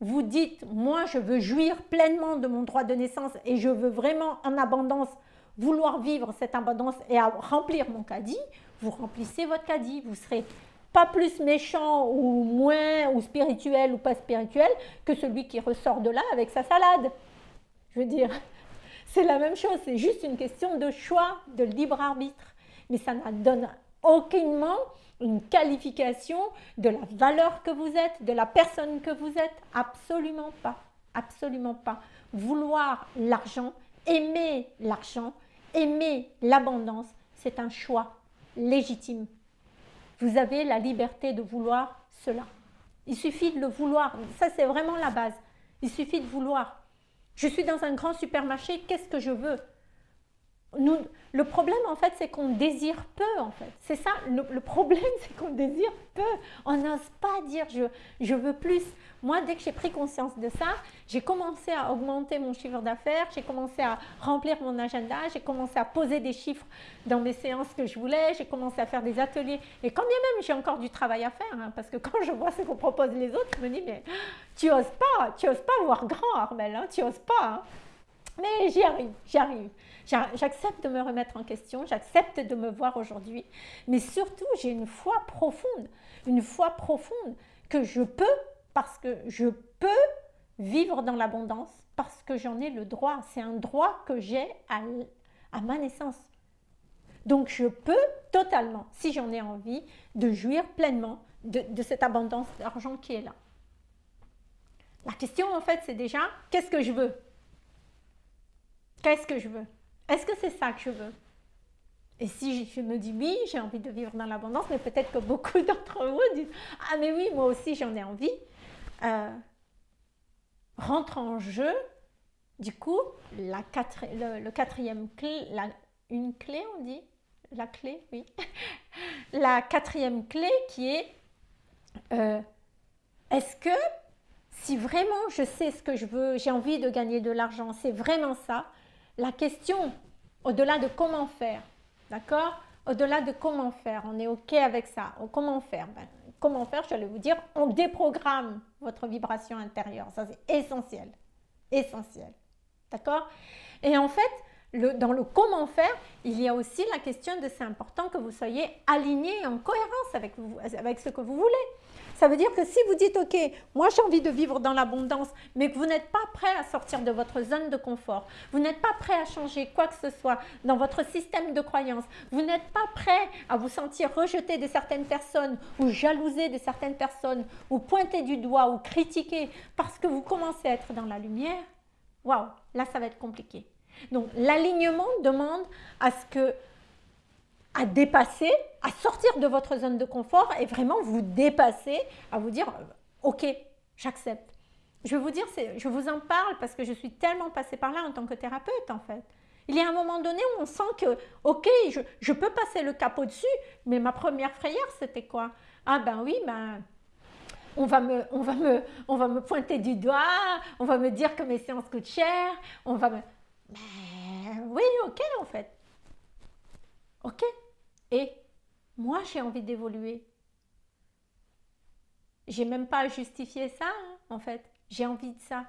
vous dites, moi je veux jouir pleinement de mon droit de naissance et je veux vraiment en abondance vouloir vivre cette abondance et remplir mon caddie, vous remplissez votre caddie. Vous serez pas plus méchant ou moins ou spirituel ou pas spirituel que celui qui ressort de là avec sa salade. Je veux dire, c'est la même chose, c'est juste une question de choix, de libre arbitre. Mais ça ne donne aucunement une qualification de la valeur que vous êtes, de la personne que vous êtes. Absolument pas. Absolument pas. Vouloir l'argent, aimer l'argent, aimer l'abondance, c'est un choix légitime. Vous avez la liberté de vouloir cela. Il suffit de le vouloir. Ça, c'est vraiment la base. Il suffit de vouloir. Je suis dans un grand supermarché, qu'est-ce que je veux? Le problème, en fait, c'est qu'on désire peu, en fait. C'est ça, le, problème, c'est qu'on désire peu. On n'ose pas dire je, je veux plus. Moi, dès que j'ai pris conscience de ça, j'ai commencé à augmenter mon chiffre d'affaires, j'ai commencé à remplir mon agenda, j'ai commencé à poser des chiffres dans mes séances que je voulais, j'ai commencé à faire des ateliers. Et quand bien même, j'ai encore du travail à faire, hein, parce que quand je vois ce qu'on propose les autres, je me dis, mais tu oses pas, tu oses pas voir grand, Armel, hein, tu oses pas. Hein. Mais j'y arrive, j'y arrive. J'accepte de me remettre en question, j'accepte de me voir aujourd'hui, mais surtout j'ai une foi profonde, une foi profonde que je peux, parce que je peux vivre dans l'abondance, parce que j'en ai le droit. C'est un droit que j'ai à, ma naissance. Donc je peux totalement, si j'en ai envie, de jouir pleinement de, cette abondance d'argent qui est là. La question en fait c'est déjà, qu'est-ce que je veux? Qu'est-ce que je veux? Est-ce que c'est ça que je veux? Et si je me dis oui, j'ai envie de vivre dans l'abondance, mais peut-être que beaucoup d'entre vous disent ah mais oui, moi aussi j'en ai envie, euh, rentre en jeu du coup la le, quatrième clé, une clé on dit, la clé, oui, la quatrième clé qui est euh, est-ce que si vraiment je sais ce que je veux, j'ai envie de gagner de l'argent, c'est vraiment ça, la question au-delà de comment faire, D'accord? Au-delà de comment faire, on est OK avec ça. Comment faire? Ben, Comment faire, je vais vous dire, on déprogramme votre vibration intérieure. Ça, c'est essentiel. Essentiel. D'accord? Et en fait, dans le comment faire, il y a aussi la question de c'est important que vous soyez aligné en cohérence avec, avec ce que vous voulez. Ça veut dire que si vous dites, OK, moi j'ai envie de vivre dans l'abondance, mais que vous n'êtes pas prêt à sortir de votre zone de confort, vous n'êtes pas prêt à changer quoi que ce soit dans votre système de croyance, vous n'êtes pas prêt à vous sentir rejeté de certaines personnes ou jalousé de certaines personnes ou pointé du doigt ou critiqué parce que vous commencez à être dans la lumière, waouh, là ça va être compliqué. Donc l'alignement demande à ce que à dépasser, à sortir de votre zone de confort et vraiment vous dépasser, à vous dire euh, ok, j'accepte. Je vais vous dire, je vous en parle parce que je suis tellement passée par là en tant que thérapeute en fait. Il y a un moment donné où on sent que, ok, je, peux passer le capot dessus, mais ma première frayeur, c'était quoi? Ah ben oui, ben, on va, me, on, va me, on va me pointer du doigt, on va me dire que mes séances coûtent cher, on va me... Ben oui, ok en fait. Ok, et moi, j'ai envie d'évoluer. J'ai même pas à justifier ça, hein, en fait. J'ai envie de ça.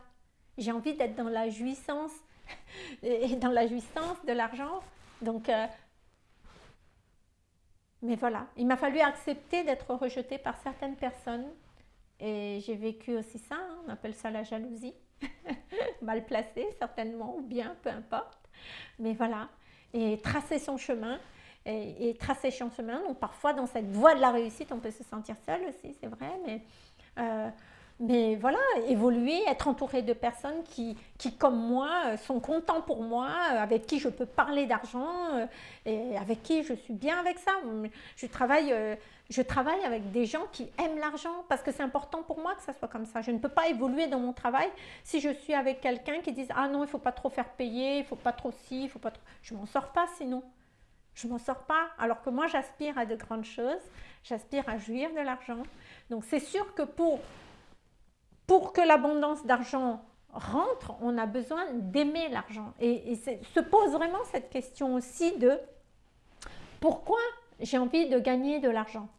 J'ai envie d'être dans la jouissance, et dans la jouissance de l'argent. Donc, euh, mais voilà, il m'a fallu accepter d'être rejetée par certaines personnes. Et j'ai vécu aussi ça, hein, on appelle ça la jalousie. Mal placée, certainement, ou bien, peu importe. Mais voilà, et tracer son chemin et, tracer son chemin. Donc parfois dans cette voie de la réussite, on peut se sentir seul aussi, c'est vrai, mais, euh, mais voilà, évoluer, être entouré de personnes qui, qui, comme moi, euh, sont contents pour moi, euh, avec qui je peux parler d'argent et avec qui je suis bien avec ça. Je travaille, je travaille avec des gens qui aiment l'argent parce que c'est important pour moi que ça soit comme ça. Je ne peux pas évoluer dans mon travail si je suis avec quelqu'un qui dit « Ah non, il ne faut pas trop faire payer, il ne faut pas trop ci, il faut pas trop... » Je m'en sors pas sinon je m'en sors pas. Alors que moi, j'aspire à de grandes choses, j'aspire à jouir de l'argent. Donc c'est sûr que pour, pour que l'abondance d'argent rentre, on a besoin d'aimer l'argent. Et, se pose vraiment cette question aussi de pourquoi j'ai envie de gagner de l'argent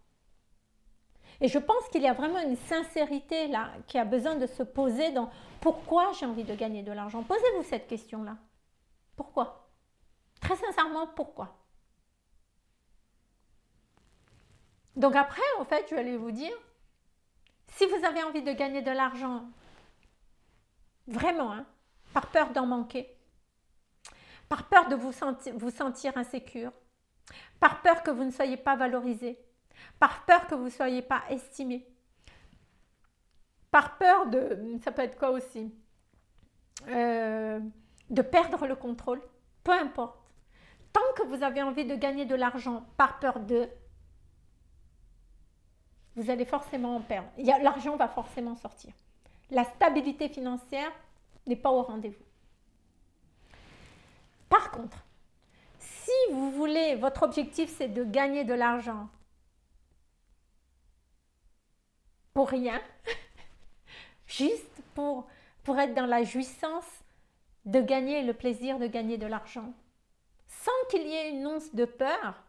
et je pense qu'il y a vraiment une sincérité là qui a besoin de se poser dans pourquoi j'ai envie de gagner de l'argent. Posez-vous cette question-là. Pourquoi? Très sincèrement, pourquoi? Donc après, en fait, je vais vous dire, si vous avez envie de gagner de l'argent, vraiment, hein, par peur d'en manquer, par peur de vous sentir, vous sentir insécure, par peur que vous ne soyez pas valorisé, par peur que vous ne soyez pas estimé, par peur de, ça peut être quoi aussi, euh, de perdre le contrôle, peu importe. Tant que vous avez envie de gagner de l'argent par peur de vous allez forcément en perdre. L'argent va forcément sortir. La stabilité financière n'est pas au rendez-vous. Par contre, si vous voulez, votre objectif c'est de gagner de l'argent pour rien, juste pour, pour être dans la jouissance de gagner le plaisir de gagner de l'argent, sans qu'il y ait une once de peur,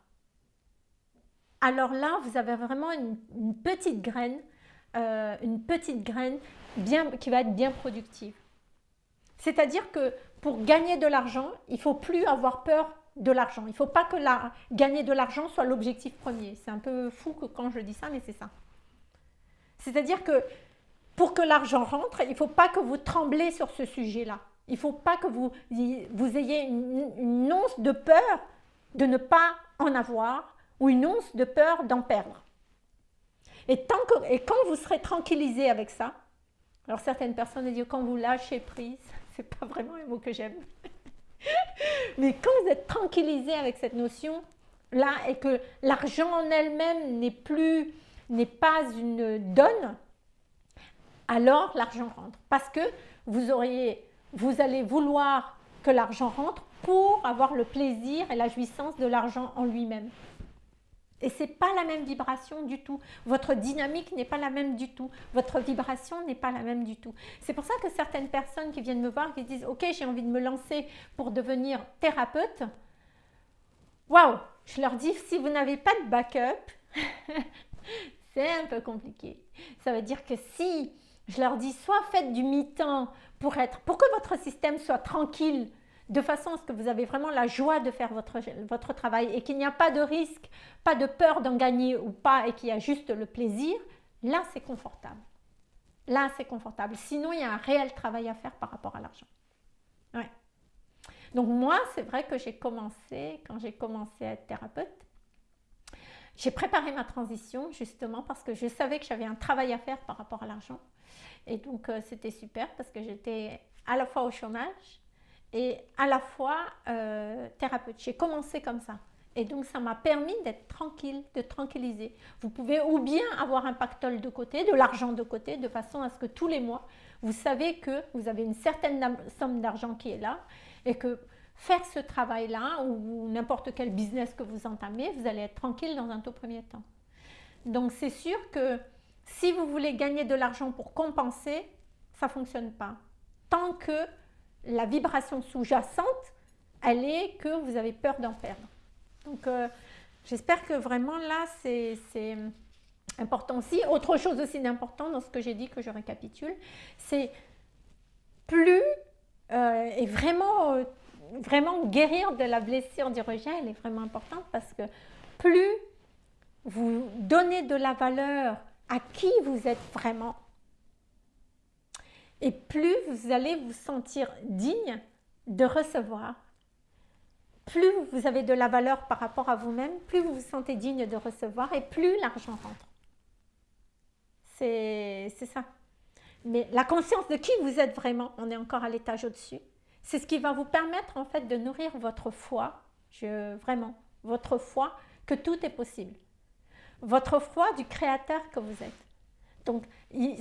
alors là, vous avez vraiment une, petite graine, euh, une petite graine bien, qui va être bien productive. C'est-à-dire que pour gagner de l'argent, il ne faut plus avoir peur de l'argent. Il ne faut pas que gagner de l'argent soit l'objectif premier. C'est un peu fou que quand je dis ça, mais c'est ça. C'est-à-dire que pour que l'argent rentre, il ne faut pas que vous tremblez sur ce sujet-là. Il ne faut pas que vous, vous ayez une, une once de peur de ne pas en avoir ou une once de peur d'en perdre. Et, quand vous serez tranquillisé avec ça, alors certaines personnes disent quand vous lâchez prise, c'est pas vraiment un mot que j'aime, mais quand vous êtes tranquillisé avec cette notion là et que l'argent en elle-même n'est plus, n'est pas une donne, alors l'argent rentre. Parce que vous auriez, vous allez vouloir que l'argent rentre pour avoir le plaisir et la jouissance de l'argent en lui-même. Et ce n'est pas la même vibration du tout. Votre dynamique n'est pas la même du tout. Votre vibration n'est pas la même du tout. C'est pour ça que certaines personnes qui viennent me voir, qui disent « Ok, j'ai envie de me lancer pour devenir thérapeute. » Waouh Je leur dis, si vous n'avez pas de backup, c'est un peu compliqué. Ça veut dire que si je leur dis, soit faites du mi-temps pour, pour que votre système soit tranquille, de façon à ce que vous avez vraiment la joie de faire votre, votre travail et qu'il n'y a pas de risque, pas de peur d'en gagner ou pas et qu'il y a juste le plaisir, là c'est confortable. Là c'est confortable. Sinon il y a un réel travail à faire par rapport à l'argent. Donc moi c'est vrai que j'ai commencé, quand j'ai commencé à être thérapeute, j'ai préparé ma transition justement parce que je savais que j'avais un travail à faire par rapport à l'argent. Et donc euh, c'était super parce que j'étais à la fois au chômage, et à la fois euh, thérapeute. J'ai commencé comme ça. Et donc, ça m'a permis d'être tranquille, de tranquilliser. Vous pouvez ou bien avoir un pactole de côté, de l'argent de côté, de façon à ce que tous les mois, vous savez que vous avez une certaine somme d'argent qui est là et que faire ce travail-là ou n'importe quel business que vous entamez, vous allez être tranquille dans un tout premier temps. Donc, c'est sûr que si vous voulez gagner de l'argent pour compenser, ça ne fonctionne pas. Tant que la vibration sous-jacente, elle est que vous avez peur d'en perdre. Donc, euh, j'espère que vraiment là, c'est important aussi. Autre chose aussi d'important dans ce que j'ai dit, que je récapitule, c'est plus euh, et vraiment, euh, vraiment guérir de la blessure du rejet, elle est vraiment importante parce que plus vous donnez de la valeur à qui vous êtes vraiment, et plus vous allez vous sentir digne de recevoir, plus vous avez de la valeur par rapport à vous-même, plus vous vous sentez digne de recevoir et plus l'argent rentre. C'est ça. Mais la conscience de qui vous êtes vraiment, on est encore à l'étage au-dessus, c'est ce qui va vous permettre en fait de nourrir votre foi, vraiment, votre foi que tout est possible. Votre foi du créateur que vous êtes. Donc,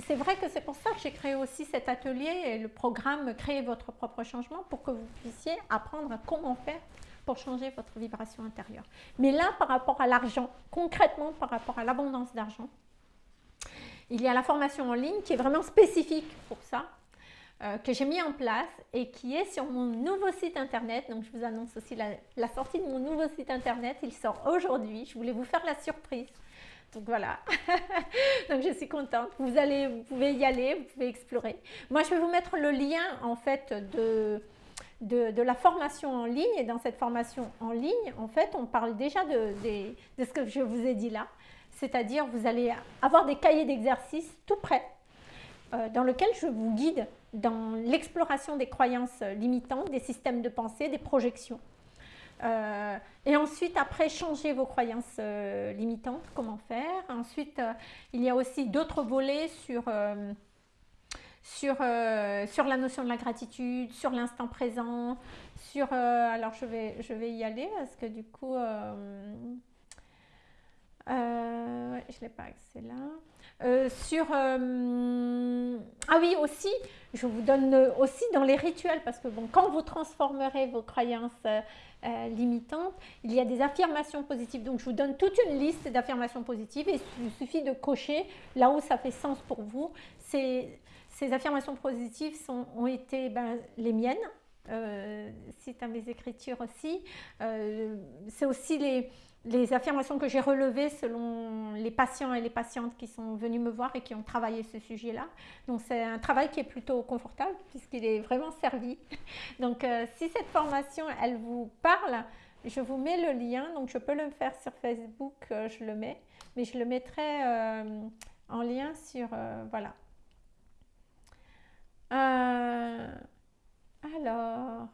c'est vrai que c'est pour ça que j'ai créé aussi cet atelier et le programme Créer votre propre changement pour que vous puissiez apprendre comment faire pour changer votre vibration intérieure. Mais là, par rapport à l'argent, concrètement par rapport à l'abondance d'argent, il y a la formation en ligne qui est vraiment spécifique pour ça, euh, que j'ai mis en place et qui est sur mon nouveau site internet. Donc, je vous annonce aussi la sortie de mon nouveau site internet. Il sort aujourd'hui. Je voulais vous faire la surprise donc voilà, donc je suis contente. Vous, allez, vous pouvez y aller, vous pouvez explorer. Moi, je vais vous mettre le lien en fait de, de, la formation en ligne. Et dans cette formation en ligne, en fait, on parle déjà de, ce que je vous ai dit là. C'est-à-dire, vous allez avoir des cahiers d'exercices tout prêts euh, dans lesquels je vous guide dans l'exploration des croyances limitantes, des systèmes de pensée, des projections. Euh, et ensuite, après, changer vos croyances euh, limitantes, comment faire. Ensuite, euh, il y a aussi d'autres volets sur, sur, sur la notion de la gratitude, sur l'instant présent, sur... alors, je vais, je vais y aller parce que du coup... je ne l'ai pas accès là. Sur... ah oui, aussi, je vous donne aussi dans les rituels, parce que quand vous transformerez vos croyances euh, limitantes, il y a des affirmations positives. Donc, je vous donne toute une liste d'affirmations positives et il suffit de cocher là où ça fait sens pour vous. Ces, affirmations positives ont été ben, les miennes, euh, c'est à mes écritures aussi. Euh, c'est aussi les, les affirmations que j'ai relevées selon les patients et les patientes qui sont venus me voir et qui ont travaillé ce sujet-là. Donc c'est un travail qui est plutôt confortable puisqu'il est vraiment servi. Donc euh, si cette formation, elle vous parle, je vous mets le lien. Donc je peux le faire sur Facebook, euh, je le mets. Mais je le mettrai euh, en lien sur... voilà. alors,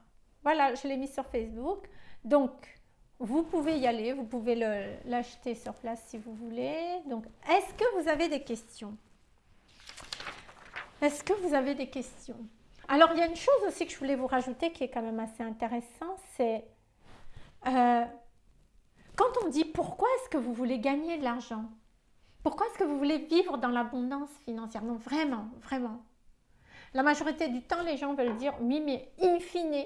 voilà, je l'ai mis sur Facebook. Donc, vous pouvez y aller, vous pouvez l'acheter sur place si vous voulez. Donc, est-ce que vous avez des questions? Est-ce que vous avez des questions? Alors, il y a une chose aussi que je voulais vous rajouter qui est quand même assez intéressant, c'est euh, quand on dit pourquoi est-ce que vous voulez gagner de l'argent? Pourquoi est-ce que vous voulez vivre dans l'abondance financière? Non, vraiment, vraiment. La majorité du temps, les gens veulent dire oui, mais in fine,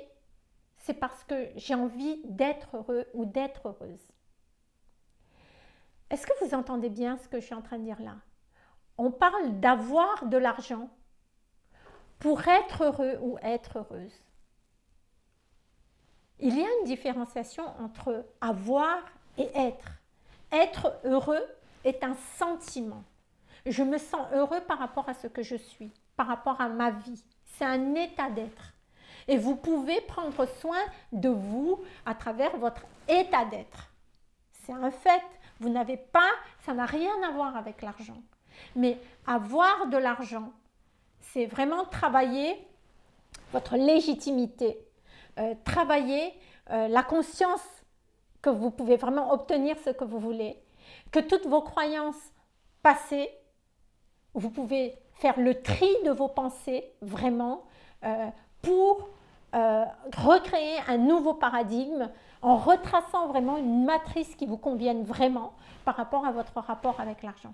c'est parce que j'ai envie d'être heureux ou d'être heureuse. Est-ce que vous entendez bien ce que je suis en train de dire là? On parle d'avoir de l'argent pour être heureux ou être heureuse. Il y a une différenciation entre avoir et être. Être heureux est un sentiment. Je me sens heureux par rapport à ce que je suis, par rapport à ma vie. C'est un état d'être. Et vous pouvez prendre soin de vous à travers votre état d'être. C'est un fait. Vous n'avez pas, ça n'a rien à voir avec l'argent. Mais avoir de l'argent, c'est vraiment travailler votre légitimité, euh, travailler euh, la conscience que vous pouvez vraiment obtenir ce que vous voulez, que toutes vos croyances passées, vous pouvez faire le tri de vos pensées vraiment euh, pour euh, recréer un nouveau paradigme en retraçant vraiment une matrice qui vous convienne vraiment par rapport à votre rapport avec l'argent.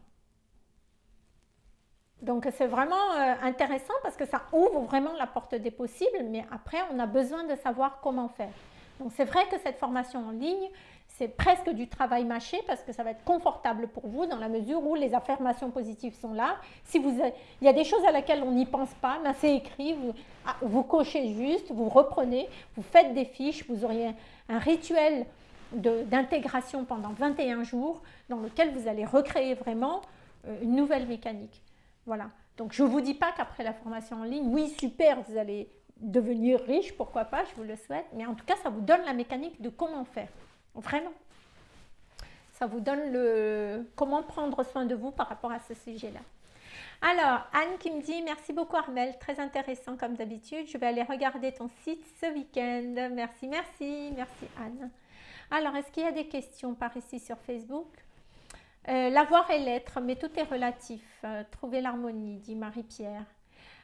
Donc c'est vraiment euh, intéressant parce que ça ouvre vraiment la porte des possibles, mais après on a besoin de savoir comment faire. Donc c'est vrai que cette formation en ligne, c'est presque du travail mâché parce que ça va être confortable pour vous dans la mesure où les affirmations positives sont là. Si vous, il y a des choses à laquelle on n'y pense pas, mais c'est écrit, vous, ah, vous, cochez juste, vous reprenez, vous faites des fiches, vous auriez un rituel d'intégration pendant 21 jours dans lequel vous allez recréer vraiment euh, une nouvelle mécanique. Voilà. Donc je ne vous dis pas qu'après la formation en ligne, oui super, vous allez devenir riche, pourquoi pas, je vous le souhaite, mais en tout cas ça vous donne la mécanique de comment faire. Vraiment. Ça vous donne le comment prendre soin de vous par rapport à ce sujet-là? Alors, Anne qui me dit « Merci beaucoup Armel, très intéressant comme d'habitude. Je vais aller regarder ton site ce week-end. Merci, merci, merci Anne. » Alors, est-ce qu'il y a des questions par ici sur Facebook? Euh, L'avoir et l'être, mais tout est relatif. Euh, trouver l'harmonie, dit Marie-Pierre.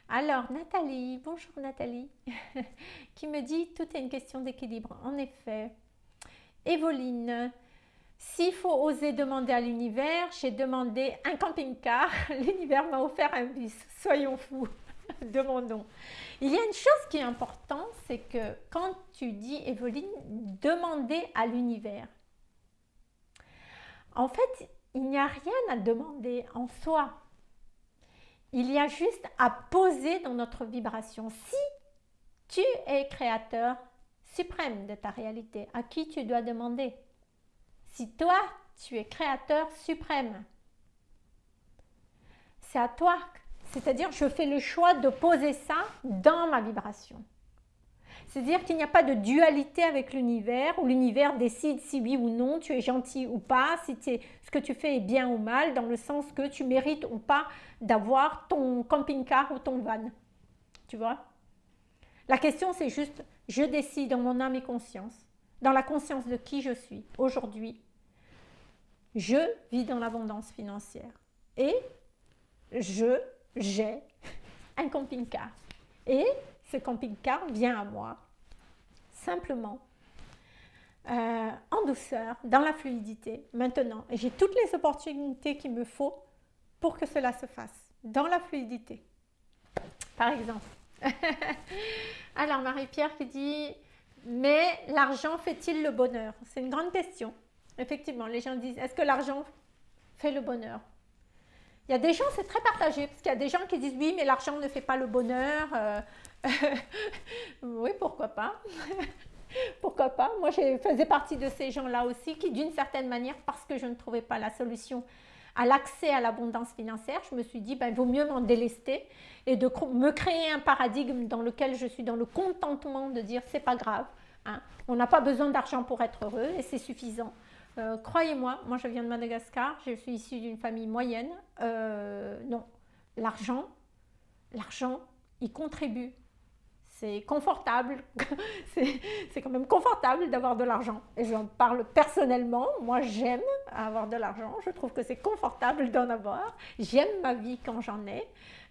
Alors, Nathalie, bonjour Nathalie, qui me dit « Tout est une question d'équilibre. » En effet, Evoline, s'il faut oser demander à l'univers, j'ai demandé un camping-car, l'univers m'a offert un bus, soyons fous, demandons. Il y a une chose qui est importante, c'est que quand tu dis, Evoline, demander à l'univers, en fait, il n'y a rien à demander en soi. Il y a juste à poser dans notre vibration. Si tu es créateur, suprême de ta réalité, à qui tu dois demander. Si toi, tu es créateur suprême, c'est à toi. C'est-à-dire, je fais le choix de poser ça dans ma vibration. C'est-à-dire qu'il n'y a pas de dualité avec l'univers, où l'univers décide si oui ou non, tu es gentil ou pas, si ce que tu fais est bien ou mal, dans le sens que tu mérites ou pas d'avoir ton camping-car ou ton van. Tu vois? La question, c'est juste, je décide dans mon âme et conscience, dans la conscience de qui je suis aujourd'hui, je vis dans l'abondance financière et je, j'ai un camping-car. Et ce camping-car vient à moi simplement euh, en douceur, dans la fluidité, maintenant. J'ai toutes les opportunités qu'il me faut pour que cela se fasse, dans la fluidité. Par exemple, Alors Marie-Pierre qui dit « Mais l'argent fait-il le bonheur ?» C'est une grande question. Effectivement, les gens disent « Est-ce que l'argent fait le bonheur ?» Il y a des gens, c'est très partagé, parce qu'il y a des gens qui disent « Oui, mais l'argent ne fait pas le bonheur. Euh, oui, pourquoi pas? Pourquoi pas? Moi, je faisais partie de ces gens-là aussi qui, d'une certaine manière, parce que je ne trouvais pas la solution à l'accès à l'abondance financière, je me suis dit, ben, il vaut mieux m'en délester et de me créer un paradigme dans lequel je suis dans le contentement de dire, c'est pas grave, hein. on n'a pas besoin d'argent pour être heureux et c'est suffisant. Euh, croyez-moi, moi je viens de Madagascar, je suis issue d'une famille moyenne. Euh, non, l'argent, l'argent, il contribue. C'est confortable, c'est quand même confortable d'avoir de l'argent. Et j'en parle personnellement, moi j'aime avoir de l'argent, je trouve que c'est confortable d'en avoir. J'aime ma vie quand j'en ai,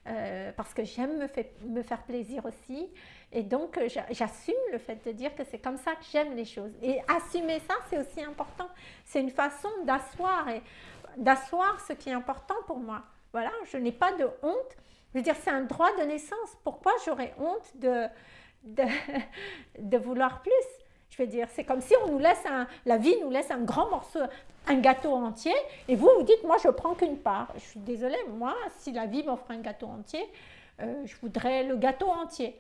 euh, parce que j'aime me, me, faire plaisir aussi. Et donc j'assume le fait de dire que c'est comme ça que j'aime les choses. Et assumer ça, c'est aussi important. C'est une façon d'asseoir ce qui est important pour moi. Voilà, je n'ai pas de honte. Je veux dire, c'est un droit de naissance. Pourquoi j'aurais honte de, vouloir plus? Je veux dire, c'est comme si on nous laisse la vie nous laisse un grand morceau, un gâteau entier, et vous vous dites, moi je prends qu'une part. Je suis désolée, moi, si la vie m'offre un gâteau entier, euh, je voudrais le gâteau entier.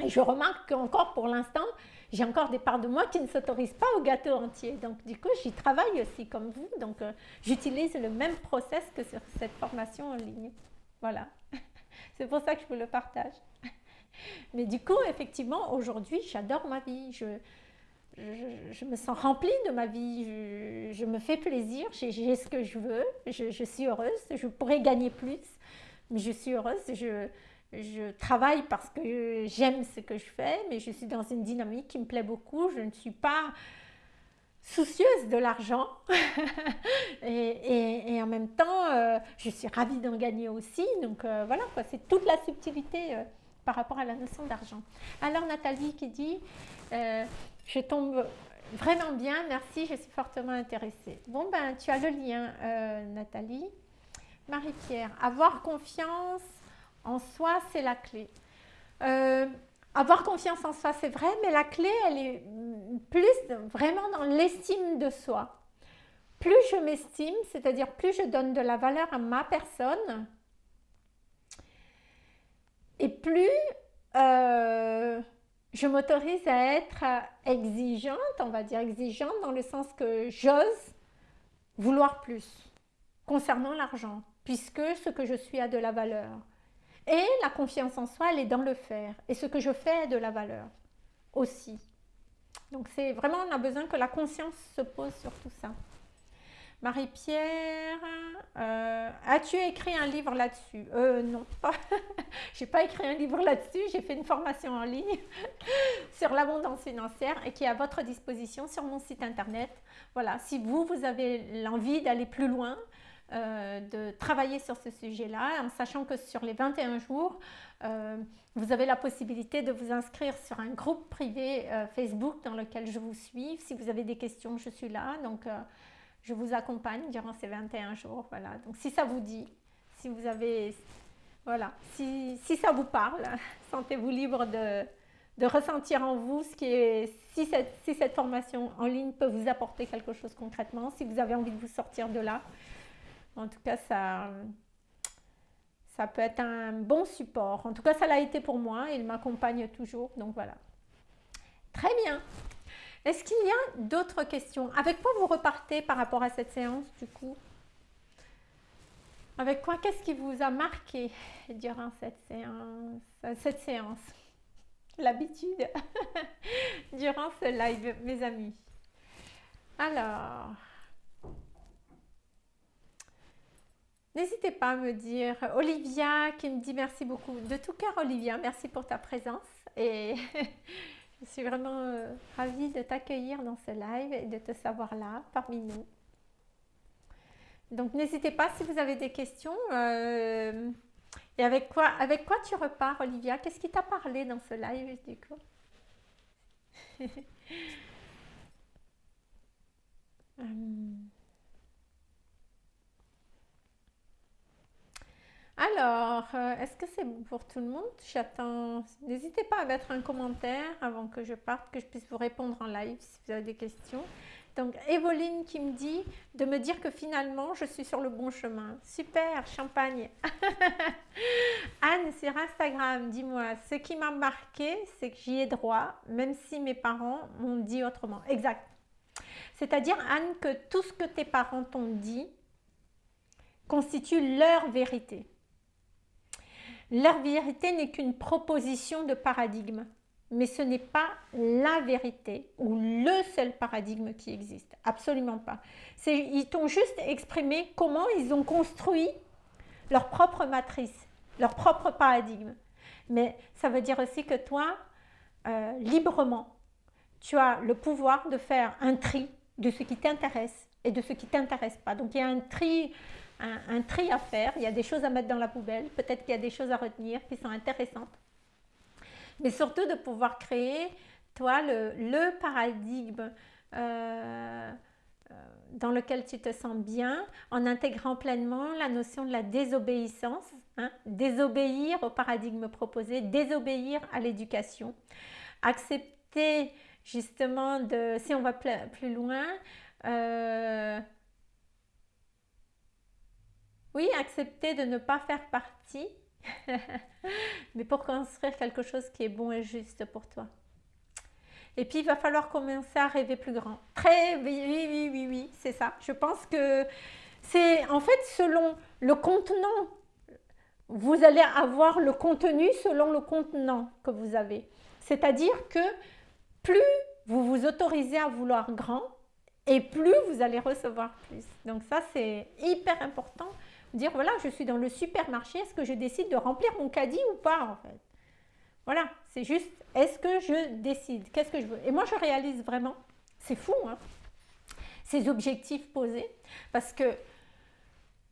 Et je remarque qu'encore pour l'instant, j'ai encore des parts de moi qui ne s'autorisent pas au gâteau entier. Donc du coup, j'y travaille aussi comme vous. Donc euh, j'utilise le même process que sur cette formation en ligne. Voilà. C'est pour ça que je vous le partage. Mais du coup, effectivement, aujourd'hui, j'adore ma vie. Je, je, me sens remplie de ma vie. Je, me fais plaisir. J'ai ce que je veux. Je, suis heureuse. Je pourrais gagner plus. Mais je suis heureuse. Je, je travaille parce que j'aime ce que je fais. Mais je suis dans une dynamique qui me plaît beaucoup. Je ne suis pas soucieuse de l'argent. Et, en même temps euh, je suis ravie d'en gagner aussi. Donc euh, voilà c'est toute la subtilité euh, par rapport à la notion d'argent. Alors Nathalie qui dit je tombe vraiment bien. Merci. Je suis fortement intéressée bon ben tu as le lien Nathalie. Marie-Pierre avoir confiance en soi c'est la clé. Avoir confiance en soi, c'est vrai, mais la clé, elle est plus vraiment dans l'estime de soi. Plus je m'estime, c'est-à-dire plus je donne de la valeur à ma personne, et plus euh, je m'autorise à être exigeante, on va dire exigeante dans le sens que j'ose vouloir plus concernant l'argent, puisque ce que je suis a de la valeur. Et la confiance en soi, elle est dans le faire. Et ce que je fais a de la valeur aussi. Donc c'est vraiment, on a besoin que la conscience se pose sur tout ça. Marie-Pierre, euh, as-tu écrit un livre là-dessus? Euh, Non, pas. j'ai pas écrit un livre là-dessus. J'ai fait une formation en ligne sur l'abondance financière et qui est à votre disposition sur mon site internet. Voilà, si vous, vous avez l'envie d'aller plus loin, euh, de travailler sur ce sujet-là, en sachant que sur les 21 jours, euh, vous avez la possibilité de vous inscrire sur un groupe privé euh, Facebook dans lequel je vous suis. Si vous avez des questions, je suis là. Donc, je vous accompagne durant ces 21 jours. Voilà. Donc, si ça vous dit, si vous avez... Voilà. Si, si ça vous parle, sentez-vous libre de, de ressentir en vous ce qui est, si cette, si cette formation en ligne peut vous apporter quelque chose concrètement, si vous avez envie de vous sortir de là, en tout cas, ça, peut être un bon support. En tout cas, ça l'a été pour moi. Il m'accompagne toujours. Donc voilà. Très bien. Est-ce qu'il y a d'autres questions? Avec quoi vous repartez par rapport à cette séance du coup? Avec quoi? Qu'est-ce qui vous a marqué durant cette séance Cette séance? L'habitude durant ce live, mes amis. Alors, N'hésitez pas à me dire, Olivia qui me dit merci beaucoup. De tout cœur Olivia, merci pour ta présence et je suis vraiment euh, ravie de t'accueillir dans ce live et de te savoir là parmi nous. Donc n'hésitez pas si vous avez des questions. Euh, et avec quoi, avec quoi tu repars Olivia? Qu'est-ce qui t'a parlé dans ce live du coup? Hum. Alors, euh, est-ce que c'est pour tout le monde? J'attends. N'hésitez pas à mettre un commentaire avant que je parte, que je puisse vous répondre en live si vous avez des questions. Donc, Evoline qui me dit de me dire que finalement, je suis sur le bon chemin. Super, champagne. Anne sur Instagram, dis-moi, ce qui m'a marqué, c'est que j'y ai droit, même si mes parents m'ont dit autrement. Exact. C'est-à-dire, Anne, que tout ce que tes parents t'ont dit constitue leur vérité. Leur vérité n'est qu'une proposition de paradigme, mais ce n'est pas la vérité ou le seul paradigme qui existe. Absolument pas. Ils t'ont juste exprimé comment ils ont construit leur propre matrice, leur propre paradigme. Mais ça veut dire aussi que toi, euh, librement. Tu as le pouvoir de faire un tri de ce qui t'intéresse et de ce qui t'intéresse pas. Donc il y a un tri, un, tri à faire, il y a des choses à mettre dans la poubelle, peut-être qu'il y a des choses à retenir qui sont intéressantes. Mais surtout de pouvoir créer, toi, le, paradigme euh, euh, dans lequel tu te sens bien, en intégrant pleinement la notion de la désobéissance, hein, désobéir au paradigme proposé, désobéir à l'éducation, accepter justement de, si on va plus loin, euh, oui, accepter de ne pas faire partie, mais pour construire quelque chose qui est bon et juste pour toi. Et puis, il va falloir commencer à rêver plus grand. Très, oui, oui, oui, oui, oui c'est ça. Je pense que c'est, en fait, selon le contenant, vous allez avoir le contenu selon le contenant que vous avez. C'est-à-dire que plus vous vous autorisez à vouloir grand, et plus vous allez recevoir plus. Donc ça, c'est hyper important. Dire, voilà, je suis dans le supermarché, est-ce que je décide de remplir mon caddie ou pas en fait? Voilà, c'est juste, est-ce que je décide? Qu'est-ce que je veux? Et moi, je réalise vraiment, c'est fou, hein, ces objectifs posés, parce que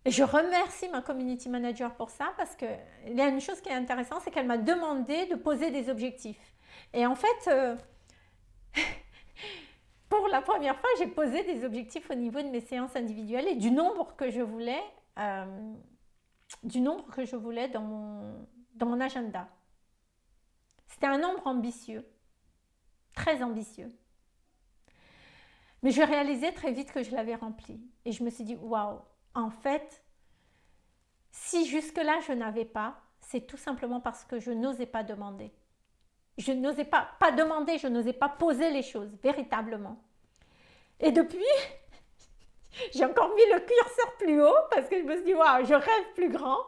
je remercie ma community manager pour ça, parce qu'il y a une chose qui est intéressante, c'est qu'elle m'a demandé de poser des objectifs. Et en fait, euh, pour la première fois, j'ai posé des objectifs au niveau de mes séances individuelles et du nombre que je voulais, euh, du nombre que je voulais dans mon, dans mon agenda. C'était un nombre ambitieux, très ambitieux. Mais je réalisais très vite que je l'avais rempli. Et je me suis dit, waouh, en fait, si jusque-là je n'avais pas, c'est tout simplement parce que je n'osais pas demander je n'osais pas, pas demander, je n'osais pas poser les choses, véritablement. Et depuis, j'ai encore mis le curseur plus haut parce que je me suis dit, je rêve plus grand.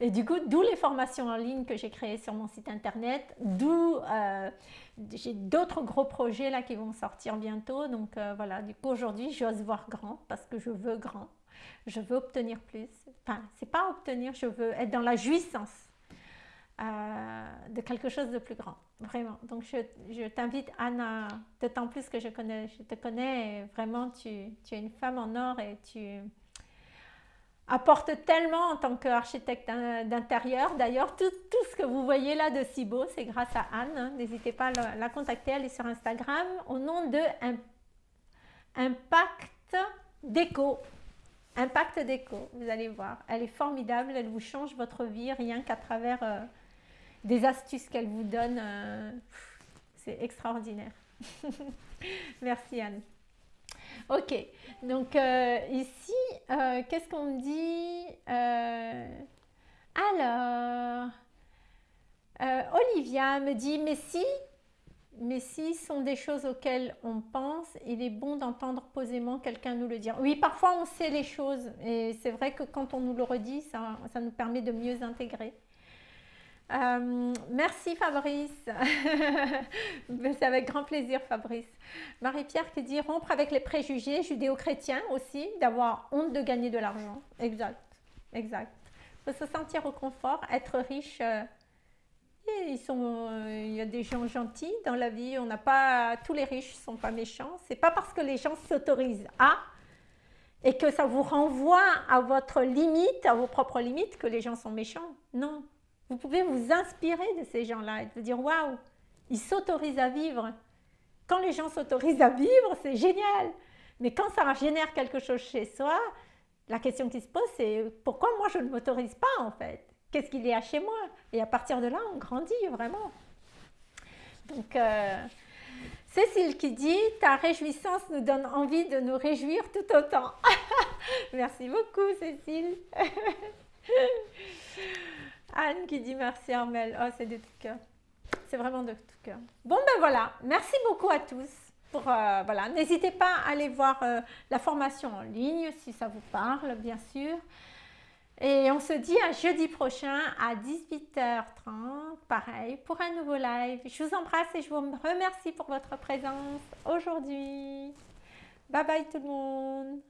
Et du coup, d'où les formations en ligne que j'ai créées sur mon site internet, d'où euh, j'ai d'autres gros projets là qui vont sortir bientôt. Donc euh, voilà, du coup aujourd'hui, j'ose voir grand parce que je veux grand. Je veux obtenir plus. Enfin, c'est pas obtenir, je veux être dans la jouissance de quelque chose de plus grand, vraiment. Donc je, t'invite Anna, d'autant plus que je, connais, je te connais, vraiment tu, tu, es une femme en or et tu apportes tellement en tant qu'architecte d'intérieur. D'ailleurs, tout, tout, ce que vous voyez là de si beau, c'est grâce à Anne. Hein. N'hésitez pas à la, contacter, elle est sur Instagram au nom de Impact Déco. Impact Déco, vous allez voir. Elle est formidable, elle vous change votre vie rien qu'à travers... Euh, des astuces qu'elle vous donne. Euh, c'est extraordinaire. Merci Anne. Ok, donc euh, ici, euh, qu'est-ce qu'on me dit Alors, Olivia me dit, mais si, mais si sont des choses auxquelles on pense, il est bon d'entendre posément quelqu'un nous le dire. Oui, parfois on sait les choses et c'est vrai que quand on nous le redit, ça, ça nous permet de mieux intégrer. Euh, merci Fabrice, c'est avec grand plaisir Fabrice. Marie-Pierre qui dit rompre avec les préjugés judéo-chrétiens aussi, d'avoir honte de gagner de l'argent. Exact, exact. Faut se sentir au confort, être riche. Euh, sont, euh, il y a des gens gentils dans la vie, on n'a pas, tous les riches ne sont pas méchants. C'est pas parce que les gens s'autorisent à et que ça vous renvoie à votre limite, à vos propres limites, que les gens sont méchants. Non, vous pouvez vous inspirer de ces gens-là et vous dire waouh, ils s'autorisent à vivre. Quand les gens s'autorisent à vivre, c'est génial. Mais quand ça génère quelque chose chez soi, la question qui se pose, c'est pourquoi moi je ne m'autorise pas en fait? Qu'est-ce qu'il y a chez moi? Et à partir de là, on grandit vraiment. Donc, euh, Cécile qui dit Ta réjouissance nous donne envie de nous réjouir tout autant. Merci beaucoup, Cécile. Anne qui dit merci Armel. Oh, c'est de tout cœur. C'est vraiment de tout cœur. Bon, ben voilà. Merci beaucoup à tous. Pour, euh, voilà. N'hésitez pas à aller voir euh, la formation en ligne si ça vous parle, bien sûr. Et on se dit à jeudi prochain à 18h30, pareil, pour un nouveau live. Je vous embrasse et je vous remercie pour votre présence aujourd'hui. Bye bye tout le monde